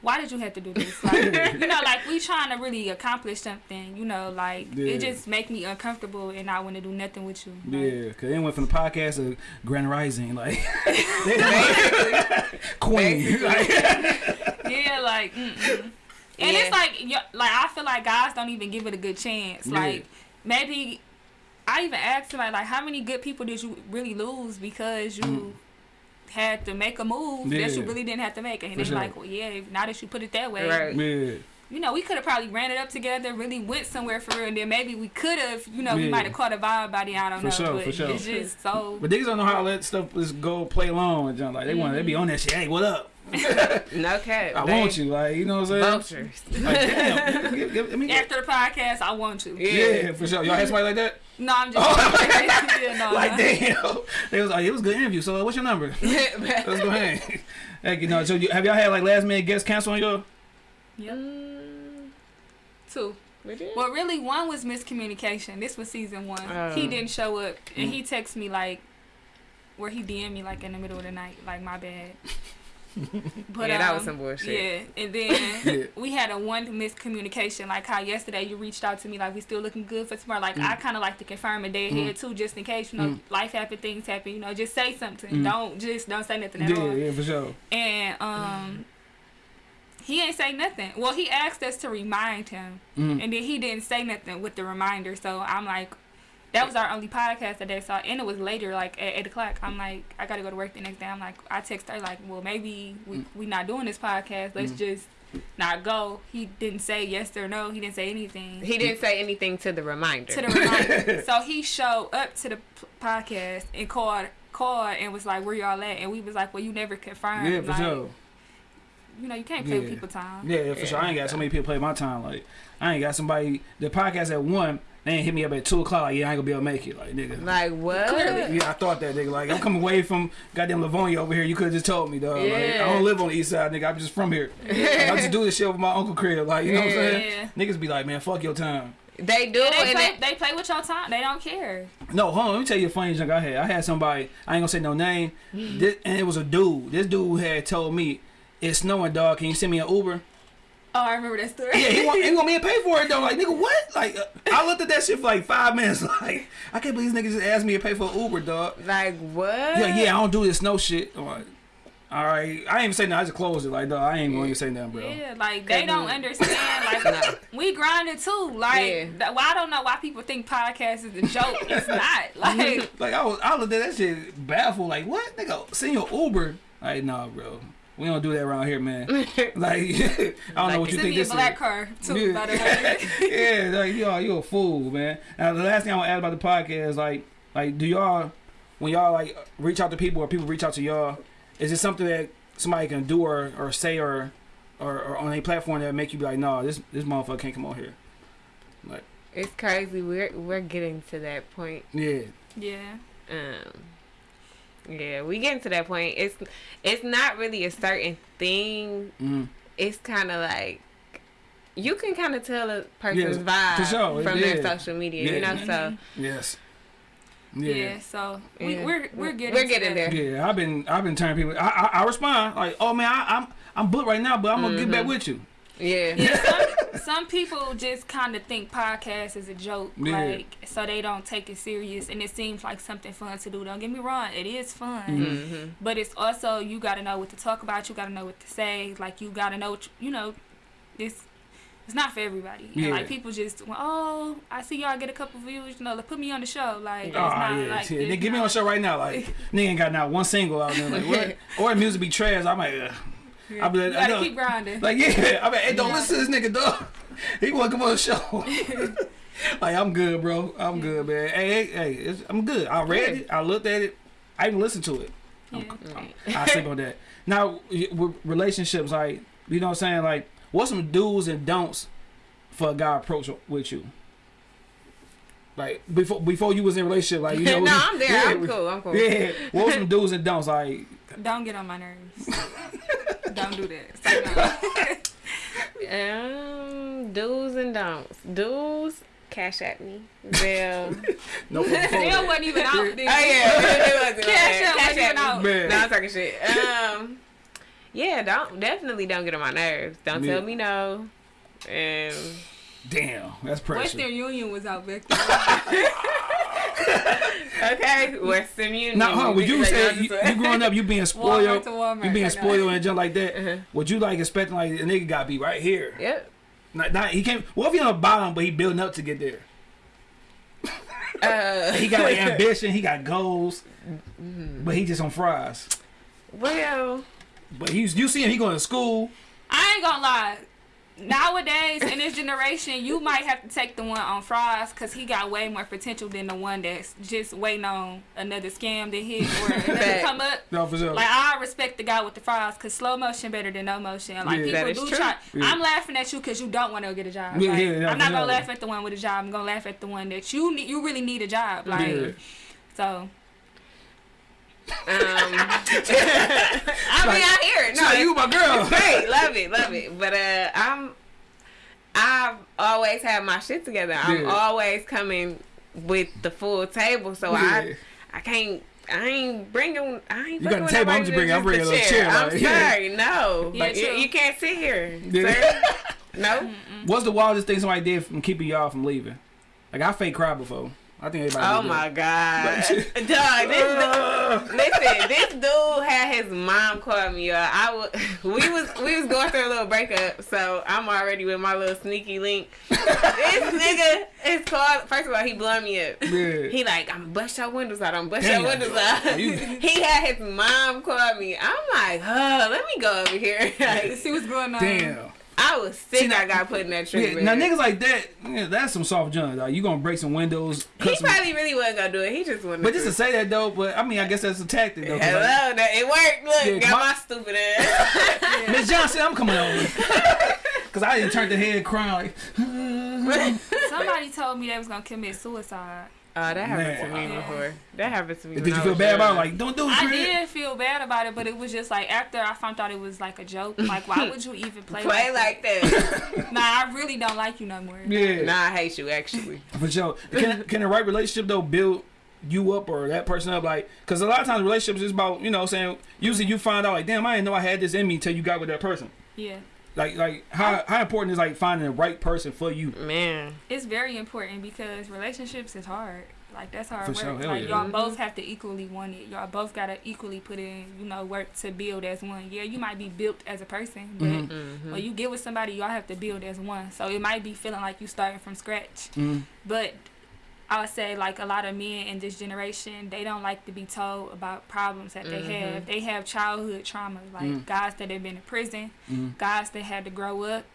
why did you have to do this? Like, you know, like we trying to really accomplish something. You know, like Yeah. it just make me uncomfortable and I want to do nothing with you. Like, Yeah, cause they went from the podcast to Grand Rising, like Queen. Basically. Like, yeah, like, mm-mm. And Yeah. it's like, like I feel like guys don't even give it a good chance. Yeah. Like, maybe I even asked him like, like, how many good people did you really lose because you had to make a move that Mm. You really didn't have to make? And For they're sure. like, well, yeah, now that you put it that way, right. yeah, you know, we could have probably ran it up together, really went somewhere for real, and then maybe we could have, you know, Yeah. we might have caught a vibe by then. I don't For know, sure, but for sure. it's just so. but niggas don't know how to let stuff just go play along and jump. Like they want, they be on that shit. Hey, what up? No cap. I They want you. Like you know what I'm saying? Vultures. Like damn. give, give, I mean, After the podcast, I want you. yeah. for sure. Y'all had somebody like that? No, I'm just. yeah, no, like no. damn. They was like, it was a good interview. So what's your number? Let's go ahead. Hey, you know, so you, have y'all had like last minute guests cancel on y'all? Yep. Mm, two. We. Well, really, one was miscommunication. This was season one. He Oh. didn't show up, and Mm. he texted me like, where he DM me like in the middle of the night, like my bad. But yeah, that was um, some bullshit. Yeah, and then Yeah. we had a one miscommunication, like how yesterday you reached out to me, like we still looking good for tomorrow. Like Mm. I kind of like to confirm a day ahead too, just in case you know Mm. life happen, things happen. You know, just say something. Mm. Don't just don't say nothing at Yeah, all. yeah, yeah, for sure. And um, he ain't say nothing. Well, he asked us to remind him, Mm. and then he didn't say nothing with the reminder. So I'm like. That was our only podcast that they saw, and it was later, like at eight o'clock. I'm like, I gotta go to work the next day. I'm like, I text her like, well, maybe we Mm. we not doing this podcast. Let's Mm. just not go. He didn't say yes or no. He didn't say anything He didn't say anything to the reminder. to the reminder. so he showed up to the p- podcast and called called and was like, where y'all at? And we was like, well, you never confirmed. Yeah, for like, sure. You know, you can't play Yeah. people time. Yeah, for sure. I ain't got so many people play my time. Like, I ain't got somebody. The podcast at one, they ain't hit me up at two o'clock. Like, yeah, I ain't gonna be able to make it. Like, nigga. like what? Clearly. Yeah, I thought that nigga. Like, I'm coming away from goddamn Livonia over here. You could have just told me, dog. Like, I don't live on the east side, nigga. I'm just from here. Like, I just do this shit with my uncle crib. Like, you know what I'm saying? Yeah. Niggas be like, man, fuck your time. They do, they and play, it- they play with your time. They don't care. No, hold on. Let me tell you a funny junk I had. I had somebody. I ain't gonna say no name. Mm-hmm. This, and it was a dude. This dude had told me, "It's snowing, dog. Can you send me an Uber?" Oh, I remember that story. Yeah, he want, he want me to pay for it though. Like, nigga, what? Like, uh, I looked at that shit for like five minutes. Like, I can't believe these niggas just asked me to pay for Uber, dog. like what? Yeah, yeah, I don't do this no shit. I'm like, all right, I ain't even say nothing. I just closed it. Like, dog, I ain't going to say nothing, bro. Yeah, like they don't understand. Like No. we grinded too. Like Yeah. that, well, I don't know why people think podcast is a joke. it's not. Like Like, I was, I looked at that shit baffled. Like, what, nigga? Send your Uber? Like, nah, bro. We don't do that around here, man. Like, I don't know what you send think me a this black is. car too. Yeah. By the way. yeah, like y'all, you a fool, man. Now the last thing I want to add about the podcast, is, like, like, do y'all, when y'all like reach out to people or people reach out to y'all, is it something that somebody can do or, or say or, or or on a platform that make you be like, no, this this motherfucker can't come on here. Like, It's crazy. We're we're getting to that point. yeah, yeah. Um, yeah, we getting to that point. It's it's not really a certain thing. mm, It's kind of like you can kind of tell a person's for vibe sure, from yeah. their social media. You know, so yes, Yeah. yeah. so we, Yeah. we're we're getting We're getting that. there. Yeah, I've been I've been turning people. I I, I respond like, oh man, I, I'm I'm booked right now, but I'm gonna get back Mhm. with you. Yeah, Yeah, some, some people just kind of think podcast is a joke, Yeah. like so they don't take it serious, and it seems like something fun to do. Don't get me wrong, it is fun, Mhm. hmm but it's also you got to know what to talk about. You got to know what to say. Like you got to know, what you, you know, this. It's not for everybody. And Yeah. like people just, well, oh, I see y'all get a couple views. You know, like, put me on the show. Like, Oh it's not yeah, like yeah. it's Nigga, get me on the show right now. Like, nigga ain't got not one single out there. Like, what? Or the music be trash. I'm like, Ugh. Yeah. I be like, you I gotta know. keep grinding. like yeah. I mean, hey, don't Yeah. listen to this nigga, dog. He want to come on the show. like, I'm good, bro. I'm good, man. Hey, hey, hey. It's, I'm good. I read Yeah. it. I looked at it. I even listened to it. Yeah. I'm- I sleep on that. Now, with relationships, like, you know what I'm saying? Like, what's some do's and don'ts for a guy approach with you? Like before, before you was in a relationship, like you know, no, I'm there. yeah, I'm cool. I'm cool. Yeah, what was some do's and don'ts? Like, Don't get on my nerves. Don't do that. Say no. Um, do's and don'ts. Do's, Cash App me. They'll. no, before Still that. wasn't even out. Oh then. yeah, it wasn't. Cash App wasn't even me. out. Man. No, I'm talking shit. Um, yeah, don't definitely don't get on my nerves. Don't Yeah. tell me no. And Damn, that's pressure. Western Union was out back then. okay, Western Union. Now, huh, would you Like, say you, you growing up, you being Walmart spoiled, to Walmart. you being spoiled and junk like that? Uh-huh. Would you like expecting like a nigga got to be right here? Yep. Not, not, he can't. What if he on the bottom, but he building up to get there? Uh, He got like ambition, he got goals, Mm-hmm. but he just on fries. well, But he's you see him, he going to school. I ain't gonna lie. Nowadays, in this generation, you might have to take the one on fries because he got way more potential than the one that's just waiting on another scam to hit or another come up. No, for sure. Like I respect the guy with the fries because slow motion better than no motion. Like Yeah. That people is do true. try. Yeah. I'm laughing at you because you don't want to get a job. Yeah, Like, yeah, yeah, I'm not gonna sure. laugh at the one with a job. I'm gonna laugh at the one that you need. You really need a job. Like Yeah. so. Um, I mean, I hear it. no, No, you my girl. great, love it, love it. But uh, I'm, I've always had my shit together. I'm Yeah. always coming with the full table, so Yeah. I I can't. I ain't bringing. I ain't. You got fucking the table, I'm just bringing- I'm bringing a little chair, I'm like, yeah. no. Yeah, you, you can't sit here, Yeah. sir. no. What's the wildest thing somebody did from keeping y'all from leaving? Like I fake cried before. I think everybody. Oh my god, dog! This dude, listen, this dude had his mom call me. Uh, I was, we was, we was going through a little breakup, so I'm already with my little sneaky link. this nigga is called. First of all, he blowing me up. Yeah. He like, I'm bust your windows out. I'm bust Damn. your windows out. You- he had his mom call me. I'm like, huh, let me go over here. Like, See what's going on. Damn. I was sick. See, now- I got put in that Yeah, now niggas like that, yeah, that's some soft junk. Dog. You gonna break some windows, he some. probably really wasn't gonna do it. He just wanted. But to. just to say that though, but I mean, I guess that's a tactic though. 'cause, Hello, like, that it worked. Look, Yeah, got my- my, stupid ass. Miss Johnson, I'm coming over. Cause I didn't turn the head crying like. Somebody told me they was gonna commit suicide. Oh, that happened to me before. That happened to me. Did you feel bad about it? Like, don't do it, I Chris. did feel bad about it, but it was just like after I found out it was like a joke. Like, why would you even play, play like, like that? that? Nah, I really don't like you no more. Yeah, nah, I hate you actually. for sure. Can can the right relationship though build you up or that person up? Like, cause a lot of times relationships is about you know what I'm saying. Usually you find out like, damn, I didn't know I had this in me until you got with that person. Yeah, Like like how how important is like finding the right person for you? Man, it's very important because relationships is hard. Like that's hard For work. sure, hell like yeah. y'all both have to equally want it. Y'all both gotta equally put in, you know, work to build as one. Yeah, you might be built as a person, but Mhm. Mm-hmm. when you get with somebody, y'all have to build as one. So it might be feeling like you starting from scratch. Mm. But I would say like a lot of men in this generation, they don't like to be told about problems that they Mhm. have. They have childhood trauma, like Mm. guys that have been in prison, Mm. guys that had to grow up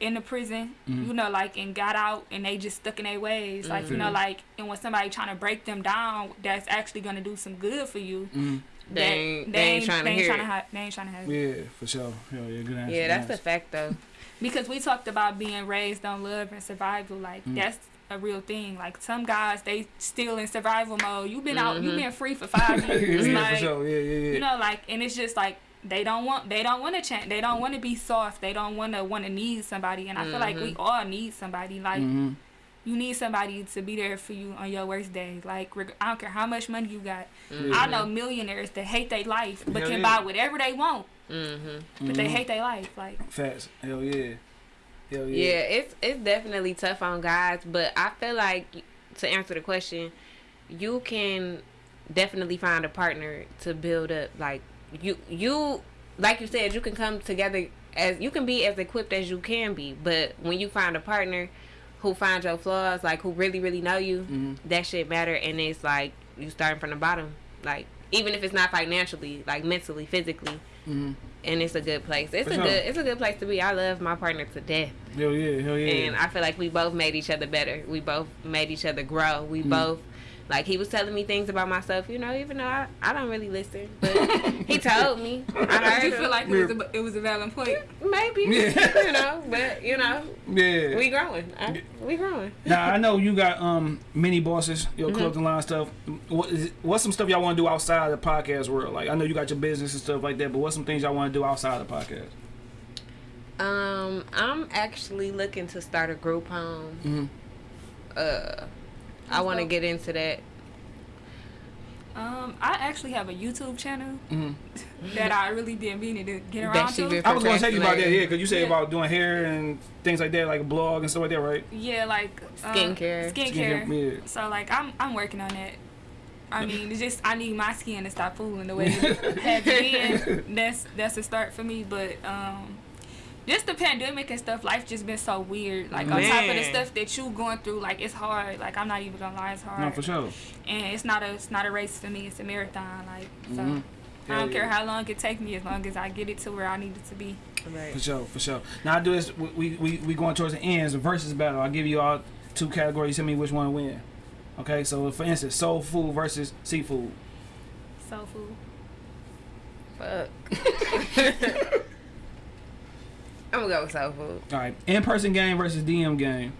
in the prison, Mm. you know, like and got out and they just stuck in their ways. Like, you know, Mhm. like and when somebody trying to break them down, that's actually gonna do some good for you. Mm. They that- ain't- they ain't trying to hear it. ha- they ain't trying to have. Yeah, for sure. Hell yeah, good answer. yeah, good that's the answer. fact though. because we talked about being raised on love and survival like Mm. that's a real thing like some guys they still in survival mode you've been out you've been free for five years yeah, like for sure. Yeah, yeah, yeah. you know like and it's just like they don't want they don't want to change they don't want to be soft they don't want to want to need somebody and i feel like we Mhm. all need somebody like Mhm. you need somebody to be there for you on your worst day like reg- i don't care how much money you got Mm-hmm. i know millionaires that hate their life but Hell can buy whatever they want Mm-hmm. but they hate their life like Facts. Hell yeah. Yeah, yeah. it's it's definitely tough on guys, but I feel like to answer the question, you can definitely find a partner to build up. Like you you like you said, you can come together as you can be as equipped as you can be, but when you find a partner who finds your flaws, like who really really know you, Mhm. that shit matter, and it's like you starting from the bottom, like even if it's not financially, like mentally, physically, Mhm. and it's a good place. It's For a sure. good it's a good place to be. I love my partner to death. Hell yeah. Hell yeah. And I feel like we both made each other better. We both made each other grow. We Mm. both, like, he was telling me things about myself, you know, even though I, I don't really listen. But he told me. I heard Did you feel like it was, a, it was a valid point? Maybe. Yeah. You know, but, you know, yeah. we growing. I, we growing. now I know you got um mini bosses, your Mhm. clothing line stuff. What is what's some stuff y'all want to do outside of the podcast world? Like I know you got your business and stuff like that, but what's some things y'all want to do outside of the podcast? Um, I'm actually looking to start a group home. Mm-hmm. Uh, I want to get into that. Um, I actually have a YouTube channel Mm-hmm. that I really didn't mean to get around to. I was gonna tell you about that, Procrastinating. yeah, because you said Yeah. about doing hair and things like that, like a blog and stuff like that, right? Yeah, like um, Skincare. Skincare. Skincare, yeah. So like I'm I'm working on that. I mean, it's just I need my skin to stop fooling the way it had been. That's that's a start for me. But um, just the pandemic and stuff, life just been so weird. Like on top of the stuff that you going through, like it's hard. Like I'm not even gonna lie, it's hard. No, for sure. And it's not a it's not a race for me. It's a marathon. Like so. Mhm. I don't Hell care how long it take me, as long as I get it to where I need it to be. Right. For sure, for sure. Now I do this. We we we going towards the ends. The versus battle. I'll give you all two categories. Tell me which one win. Okay, so for instance, soul food versus seafood. Soul food. Fuck. I'm gonna go with soul food All right, in person game versus DM game.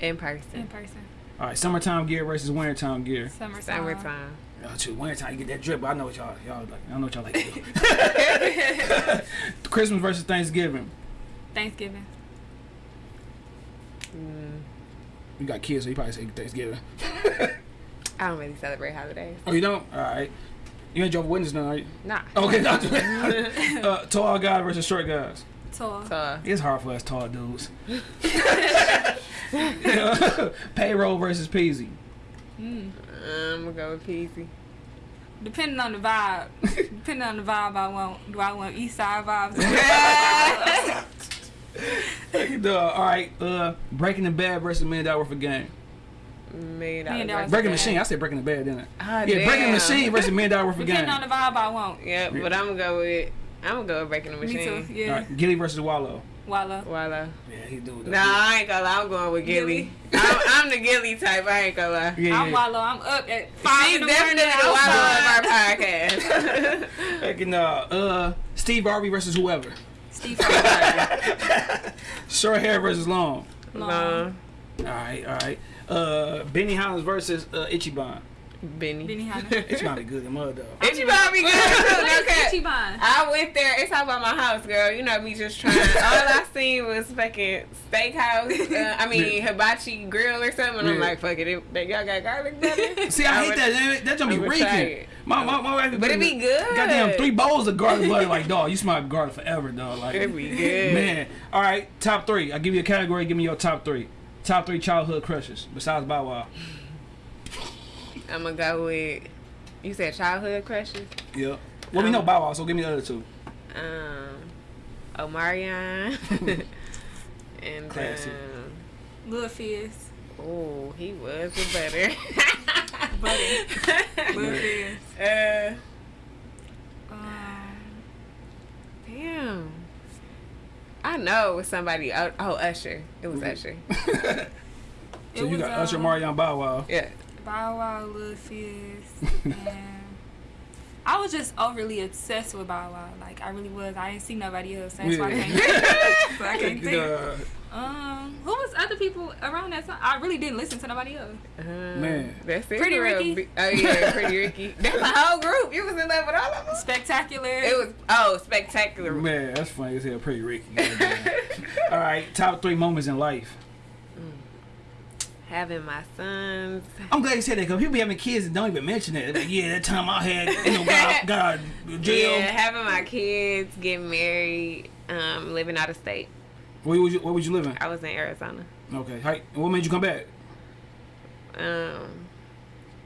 in person. In person. person. All right, summertime gear versus wintertime gear. Summertime. Summertime. Oh, shoot, wintertime you get that drip. But I know what y'all y'all like. I know what y'all like. Christmas versus Thanksgiving. Thanksgiving. Mm, You got kids, so you probably say Thanksgiving. I don't really celebrate holidays. Oh, you don't? All right. You ain't Jehovah's Witness now, are you? Nah. Okay, not uh, tall guy versus short guys. Tall. So, It's hard for us tall dudes. Payroll versus Peezy. Mm. I'm gonna go with Peezy. Depending on the vibe. Depending on the vibe I want. Do I want east side vibes? Uh, all right, uh, Breaking the Bad versus Million Dollaz Worth of Game. Million Million dollar dollars. Breaking the. Machine. I said Breaking the Bad, didn't I? Ah, yeah, Breaking the. Machine versus Million Dollaz Worth of Game. Depending on the vibe I want. Yeah, but I'm gonna go with I'm gonna go with breaking the Machine. Me machine. too. Yeah. right, Gillie versus Wallo. Wallo. Voila. Yeah, he do. Nah, I ain't gonna lie. I'm going with Gillie. Gillie. I'm, I'm the Gillie type. I ain't gonna lie. Yeah, I'm yeah. Wallo. I'm up at five She's in the morning. definitely the Wallo of our podcast. Fucking, uh, uh, Steve Harvey versus whoever. Steve Harvey. Short hair versus long. Long. Long. All right, all right. Uh, Benny Higgins versus uh, Ichiban. Benny. Benihana. Ichiban a good mud though. Itchy Bobby good too. No cap. Ichiban. I went there. It's all about my house, girl. You know me just trying. All I seen was fucking steakhouse. Uh, I mean hibachi grill or something. And I'm like, fuck it. it they, y'all got garlic butter. See, I, hate would- that. That, that gonna be reeking. My, my, my wife But it be good. Goddamn, three bowls of garlic butter. Like, dog, you smell garlic forever, dog. Like, It be good. man. All right, top three. I'll give you a category. Give me your top three. Top three childhood crushes besides Bow Wow. I'm gonna go with. You said childhood crushes. Yep. Well, we know Bow Wow, so give me the other two. Um, Omarion. and Classic. um, Lil Fizz. oh, he was a better. Butter. Lil Fizz. uh, Um, damn. I know it was somebody. Oh, oh Usher. It was Usher. So it you was, got Usher, um, Marion, Bow Wow. Yeah. Bow Wow, Lil Fizz, and I was just overly obsessed with Bow Wow. Like I really was. I didn't see nobody else. That's why I Yeah. can't. so I can't think. Uh, Um, who was other people around that time? I really didn't listen to nobody else. Uh, Man. That's it. Pretty real. Ricky. Be- Oh yeah, Pretty Ricky. That's the whole group. You was in love with all of them. Spectacular. It was oh spectacular. man, that's funny as hell. Pretty Ricky. All right, top three moments in life. Having my sons. I'm glad you said that because people be having kids and don't even mention it. Like, yeah, that time I had, you know, got, got out of jail. Yeah, having my kids, getting married, um, living out of state. Where was you? Where was you living? I was in Arizona. Okay. What made you come back? Um,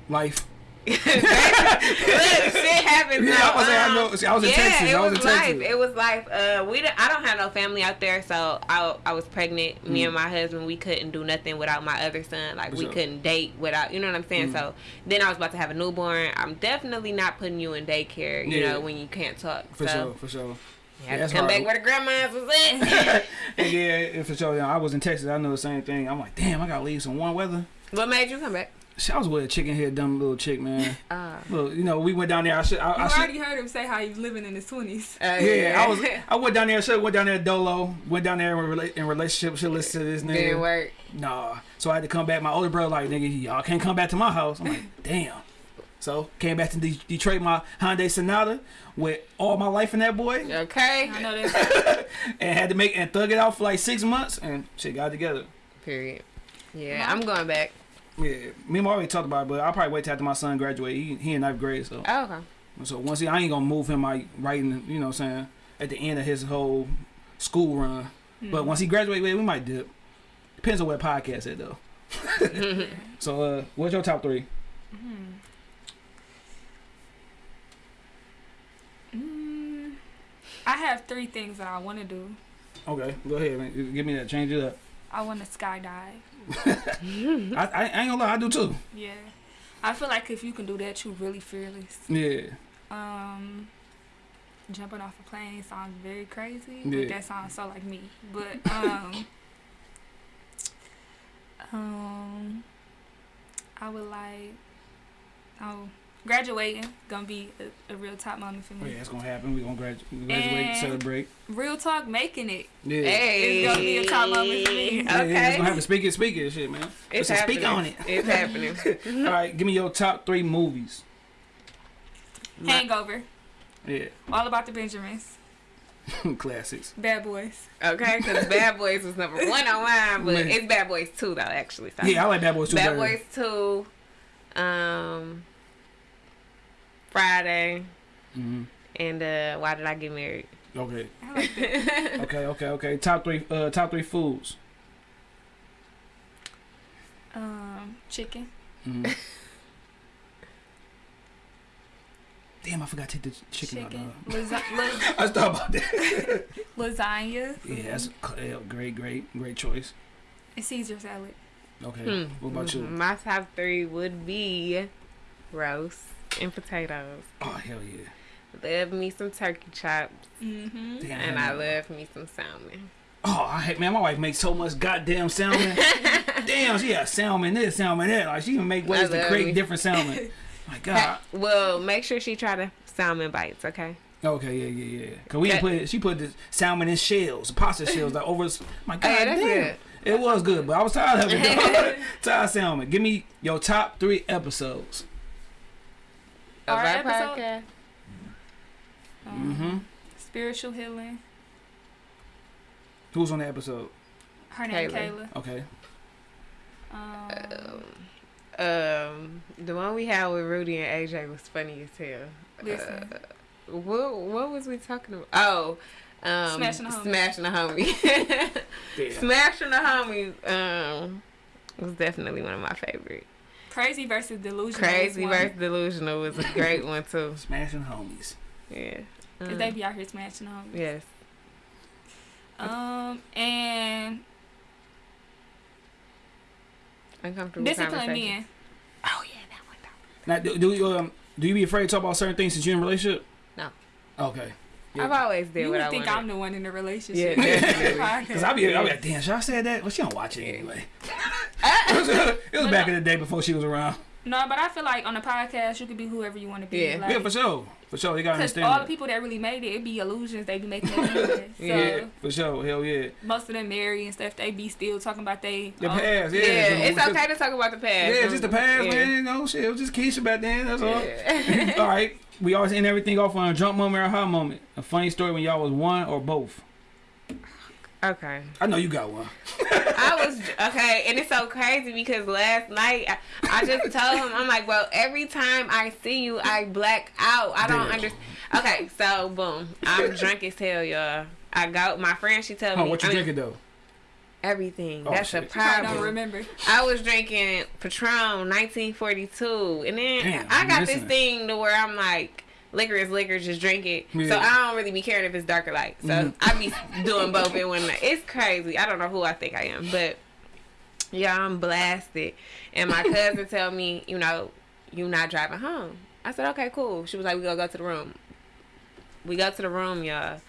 Life. Look, shit happens. Yeah, now. I was I Um, know- see, I was in yeah, Texas. It I was was in life. Texas. It was life. Uh, we. don't- I don't have no family out there, so I, I was pregnant. Me Mm. and my husband, we couldn't do nothing without my other son. Like we couldn't date without. You know what I'm saying? Mm. So then I was about to have a newborn. I'm definitely not putting you in daycare. You Yeah. know when you can't talk. For so sure. For sure. Yeah, that's to come hard. back where the grandmas was at. and yeah, for sure. Yeah, I was in Texas. I know the same thing. I'm like, damn, I gotta leave some warm weather. what made you come back? Shit, I was with a chicken head, dumb little chick, man. Uh, Look, you know, we went down there. I should. I, you I should already heard him say how he was living in his twenties. uh, yeah, I was. I went down there. Should went down there. Dolo went down there in, rela- in relationship. Should listen to this nigga. Didn't work. Nah. So I had to come back. My older brother like, nigga, y'all can't come back to my house. I'm like, damn. So came back to De- Detroit, my Hyundai Sonata with all my life in that boy, Okay. I know that. and had to make and thug it out for like six months, and shit got together. Period. Yeah, I'm going back. Yeah, me and my already talked about it, but I'll probably wait till after my son graduate. He, he in ninth grade, so Oh, okay. so once he, I ain't gonna move him like right in, you know, what I'm saying at the end of his whole school run. But once he graduate, we might dip. Depends on where podcast at though. so uh, what's your top three? Mm, I have three things that I want to do. Okay, go ahead, man. Give me that. Change it up. I want to skydive. I, I, I ain't gonna lie, I do too. Yeah. I feel like if you can do that, you're really fearless. Yeah, Um, jumping off a plane sounds very crazy, Yeah. but that sounds so like me. But um, um, I would like, oh, graduating gonna be a, a real top moment for oh, me. yeah, it's gonna happen. We gonna gradu- graduate, And- celebrate. Real talk, making it. Yeah. Hey. It's gonna be a top moment for me. Yeah, yeah, it's Okay. gonna happen. Speak it, speak it, shit, man. It's Listen, happening. speak on it. It's happening. All right, give me your top three movies. Hangover. Yeah, All about the Benjamins. Classics. Bad Boys. Okay, because Bad Boys was number one on mine, but Man. it's Bad Boys two though. Actually, so. Yeah, I like Bad Boys too. Bad better. Boys two, um, Friday, hmm and uh, Why Did I Get Married? Okay. Like. Okay. Okay. Okay. Top three. Uh, top three foods. Um, chicken. Mhm. Damn, I forgot to take the chicken, Chicken. out. Lasa- la- I was thought about that. lasagna. yeah, that's a great, great, great choice. And Caesar salad. Okay. Hmm. What about you? My top three would be roast and potatoes. Oh hell yeah. Love me some turkey chops, Mm-hmm. Damn, and I love me some salmon. Oh, I hate man. My wife makes so much goddamn salmon. Damn, she got salmon this, salmon that. Like she even make ways to create me. different salmon. My God. well, make sure she try the salmon bites, okay? Okay, yeah, yeah, yeah. Cause we That- put it, she put the salmon in shells, pasta shells, like over. My God, Oh, damn. good. It was good, but I was tired of it. tired of salmon. Give me your top three episodes. Of Our our episode? podcast. Um, Mm-hmm. Spiritual healing. Who's on the episode? Her name Kayla. Kayla. Okay. Um, Um, the one we had with Rudy and AJ was funny as hell. listen. Uh, what what was we talking about? Oh, um, Smashing the Homie. Smashing the homie. Yeah. Smashing the homie. Um, was definitely one of my favorite. Crazy versus delusional. Crazy versus delusional was a great one too. Smashing homies. Yeah. Cause Um, they be out here smashing homies. yes. Um, and Uncomfortable discipline conversation. men. Oh yeah, that one. Now, do, do you um do you be afraid to talk about certain things since you're in a relationship? No. Okay. Yeah. I've always did You would think. I'm the one in the relationship. Yeah, definitely. Cause I'll be, I'll be like, damn, should I say that? Well, she don't watch it anyway. it was, it was back in the day before she was around. No, but I feel like on a podcast you could be whoever you want to be. Yeah. Like, yeah, for sure, for sure. You gotta Because understand. all the people that really made it, it be illusions. They be making. So yeah, for sure. Hell yeah. most of them married and stuff. They be still talking about they. The oh, past, yeah. Yeah, it's okay to talk about the past. Yeah, it's just the past, Yeah. man. Know, shit. It was just Keisha back then. That's all. Yeah. all right. We always end everything off on a jump moment or a hot moment. A funny story when y'all was one or both. okay. I know you got one. I was okay, and it's so crazy because last night I, I just told him I'm like, well, every time I see you, I black out. I don't understand. Okay, so boom, I'm drunk as hell, y'all. I go. My friend, she told Oh, me what you I mean, drinking though? Everything. Oh, That's shit. a She probably don't problem. remember. I was drinking Patron 1942, and then Damn, I got this thing to where I'm like, liquor is liquor, just drink it. So I don't really be caring if it's dark or light. So Mhm. I be doing both in one night. It's crazy. I don't know who I think I am, but yeah, I'm blasted. And my cousin tell me, you know, you not driving home. I said, okay, cool. She was like, we gonna go to the room. We go to the room, y'all.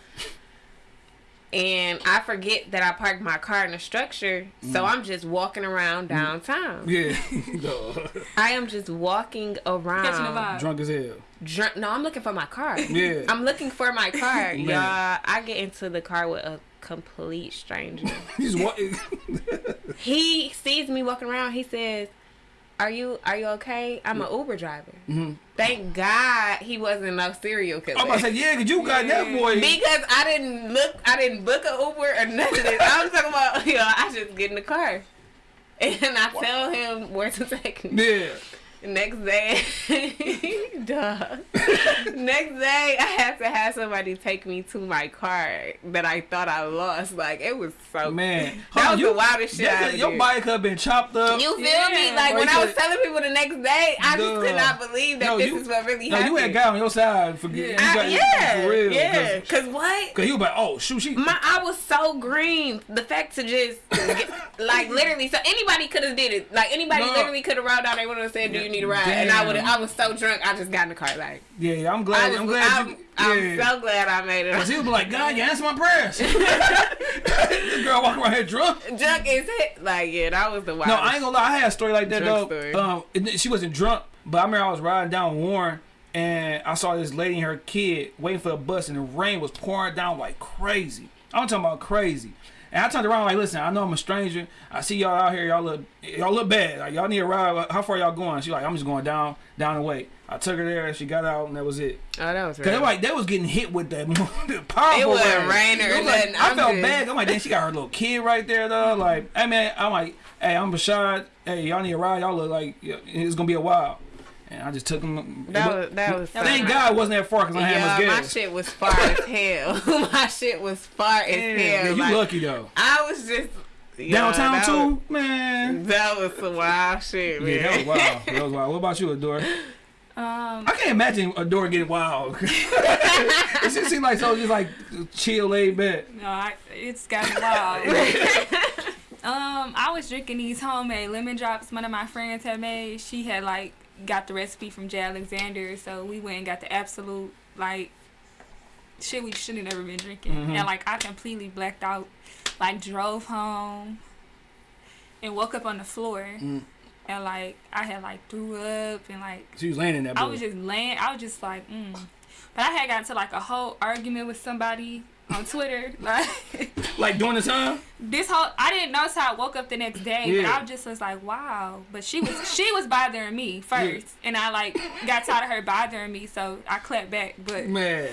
And I forget that I parked my car in a structure, so mm. I'm just walking around mm. downtown. Yeah. No. I am just walking Catching the around. vibe. Drunk as hell. Drunk. No, I'm looking for my car. Yeah. I'm looking for my car, Man. y'all. I get into the car with a complete stranger. You just walk. he sees me walking around. He says, "Are you Are you okay? I'm an Uber driver." Mhm. Thank God he wasn't no serial killer. I'm about to say, yeah, cause you got that boy. because I didn't look, I didn't book an Uber or nothing. I'm talking about, you know, I just get in the car. And I tell him where to take me. Yeah. Next day, duh. Next day, I had to have somebody take me to my car that I thought I lost. Like it was so Man. That Huh, was you- the wildest shit. I That- ever your did. bike could have been chopped up. You feel Yeah. me? Like Or when I was telling people the next day, I just could not believe that No, this you- is what really no, happened. you had a guy on your side. For, Yeah. you I- got, yeah, for real. yeah. Cause, what Cause you he was like, oh shoot, she. My I was so green. The fact to just get, like literally, so anybody could have did it. Like anybody No. literally could have rolled down. They would have said, "Do you need a ride?" And I would. I was so drunk. I just got in the car. Like yeah, yeah, I'm glad. was, I'm glad I'm, you. I'm yeah. so glad I made it. Cause he was like, God, you answer my prayers. this girl walking around here drunk. Drunk is it? Like yeah, that was the wild. No, I ain't gonna lie. I had a story like that Drunk though. story. Um, she wasn't drunk, but I remember I was riding down Warren, and I saw this lady and her kid waiting for a bus, and the rain was pouring down like crazy. I'm talking about crazy. And I turned around like, listen, I know I'm a stranger. I see y'all out here. Y'all look, y'all look bad. Like y'all need a ride. How far y'all going? She like, I'm just going down, down the way. I took her there. She got out, and that was it. Oh, that was Cause they right. like they was getting hit with that powerful. It wasn't rain. raining or was like- nothing. I felt just- bad. I'm like, then she got her little kid right there though. Like, hey man, I'm like, hey, I'm Bashad. Hey, y'all need a ride. Y'all look like it's gonna be a while. And I just took them. That was that was. Thank so God it wasn't that far because I had Yeah, much my gas. shit was far as hell. my shit was far as Yeah, hell. you like, lucky though. I was just yeah, Downtown that too, man. That was some wild shit, man. Yeah, that was wild. That was wild. What about you, Adore? Um, I can't imagine Adore getting wild. it just seems like so just like chill, laid back. no, I, it's gotten wild. um, I was drinking these homemade lemon drops. One of my friends had made. She had like got the recipe from Jay Alexander, so we went and got the absolute like shit we should have never been drinking. Mhm. And like I completely blacked out. Like drove home and woke up on the floor. Mm. And like I had like threw up and like She was laying in that. I was just laying. I was just like, mm. But I had gotten to like a whole argument with somebody on Twitter. Like like during the time. this whole, I didn't notice how I woke up the next day, Yeah. but I just was like, wow. But she was she was bothering me first, and I like got tired of her bothering me, so I clapped back. But Man.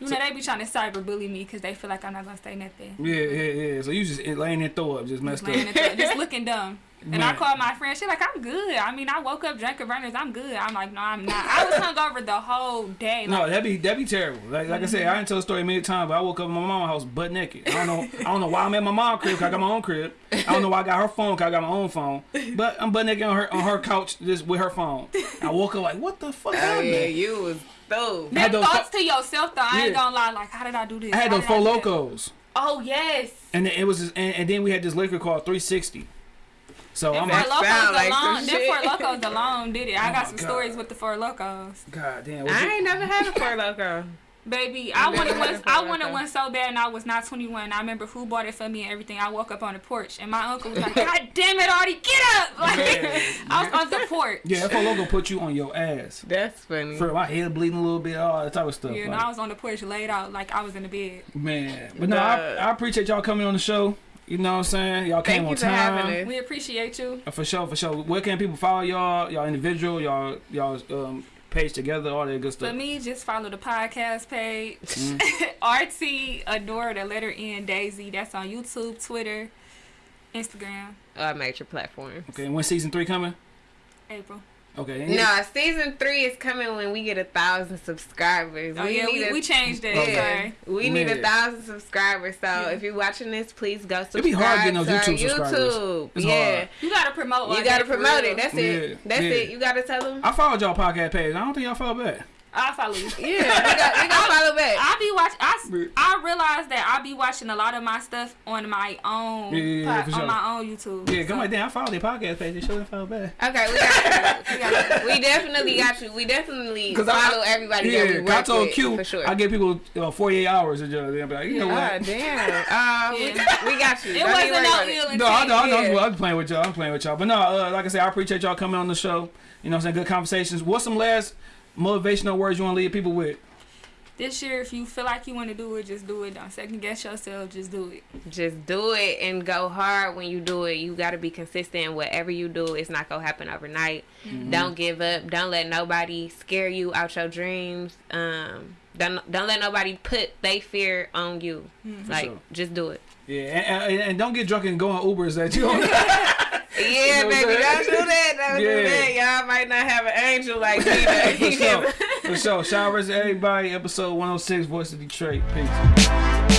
you know they be trying to cyber bully me because they feel like I'm not gonna say nothing. Yeah, yeah, yeah. So you just laying there throw up, just messed Just, up. just looking dumb. And I called my friend. She like, I'm good. I mean, I woke up, drank a burners. I'm good. I'm like, no, I'm not. I was hungover the whole day. No, Like, that'd be that'd be terrible. Like like I said, I didn't tell the story many times, but I woke up in my mom's house butt naked. I don't know I don't know why I'm at my mom's crib 'cause I got my own crib. I don't know why I got her phone 'cause I got my own phone. But I'm butt naked on her on her couch just with her phone. I woke up like, what the fuck Oh happened? yeah, you was through. I had Them those thoughts fo- to yourself though. I ain't gonna lie. Like, how did I do this? I had How those did four Lokos. Oh yes. And it was just, and, and then we had this liquor called 360. So I'm Them like, Four Lokos sound like alone. some Them shit. Four Lokos alone did it. I Oh got some God. stories with the Four Lokos. God damn. I it- ain't never had a four Loko. Baby, I wanted one. I wanted one so bad, and I was not 21. I remember who bought it for me and everything. I woke up on the porch, and my uncle was like, "God damn it, Artie, get up!" Like, Yeah. I was on the porch. Yeah, that four Loko put you on your ass. That's funny. For my head bleeding a little bit, all that type of stuff. Yeah, and I was on the porch laid out like I was in the bed. Man, but no, I, I appreciate y'all coming on the show. You know what I'm saying? Y'all came Thank on for time. us. We appreciate you. Uh, For sure, for sure. Where can people follow y'all? Y'all individual, y'all y'all um page together, all that good stuff. For me, just follow the podcast page. Mm. RT Adore the letter N Daisy. That's on YouTube, Twitter, Instagram. Uh, major platforms. Okay, and when season three coming? April. Okay. No, season three is coming when we get a thousand subscribers. Oh yeah, need we, a- we changed that. Okay. We need a thousand subscribers. So Yeah. if you're watching this, please go subscribe. It be hard getting those to our YouTube subscribers. YouTube. It's yeah. hard. You gotta promote. all You gotta promote real. it. That's Yeah, it. That's yeah. it. You gotta tell them. I followed y'all podcast page. I don't think y'all follow back. I follow you. Yeah, we got we got to follow back. I be watch. I I realize that I be watching a lot of my stuff on my own Yeah, yeah, yeah, po- for sure. on my own YouTube. Yeah, come So- on, damn, I follow their podcast page. They should have followed back. Okay, we got you. We, got you. we definitely got you. We definitely 'Cause I- follow everybody that we Yeah, work 'cause I told with, Q, for sure. I give people uh, 48 hours to just, they'll be like, you know Ah, what? damn. Uh, Yeah. we, we got you. It Don't wasn't no about ill. No, I know, I know. Yeah. I'm playing with y'all. I'm playing with y'all. But no, uh, like I said, I appreciate y'all coming on the show. You know what I'm saying? Good conversations. What's some last motivational words you want to leave people with? This year, if you feel like you want to do it, just do it. Don't second guess yourself. Just do it. Just do it and go hard when you do it. You got to be consistent. Whatever you do, it's not gonna happen overnight. Mm-hmm. Don't give up. Don't let nobody scare you out your dreams. Um, don't don't let nobody put they fear on you. Like sure. just do it. Yeah, and, and, and don't get drunk and go on Ubers that you don't. Yeah, know what I'm baby, don't do that. Don't Yeah. do that. Y'all might not have an angel like me. for sure. For sure. Shout out to everybody. Episode 106, Voice of Detroit. Peace.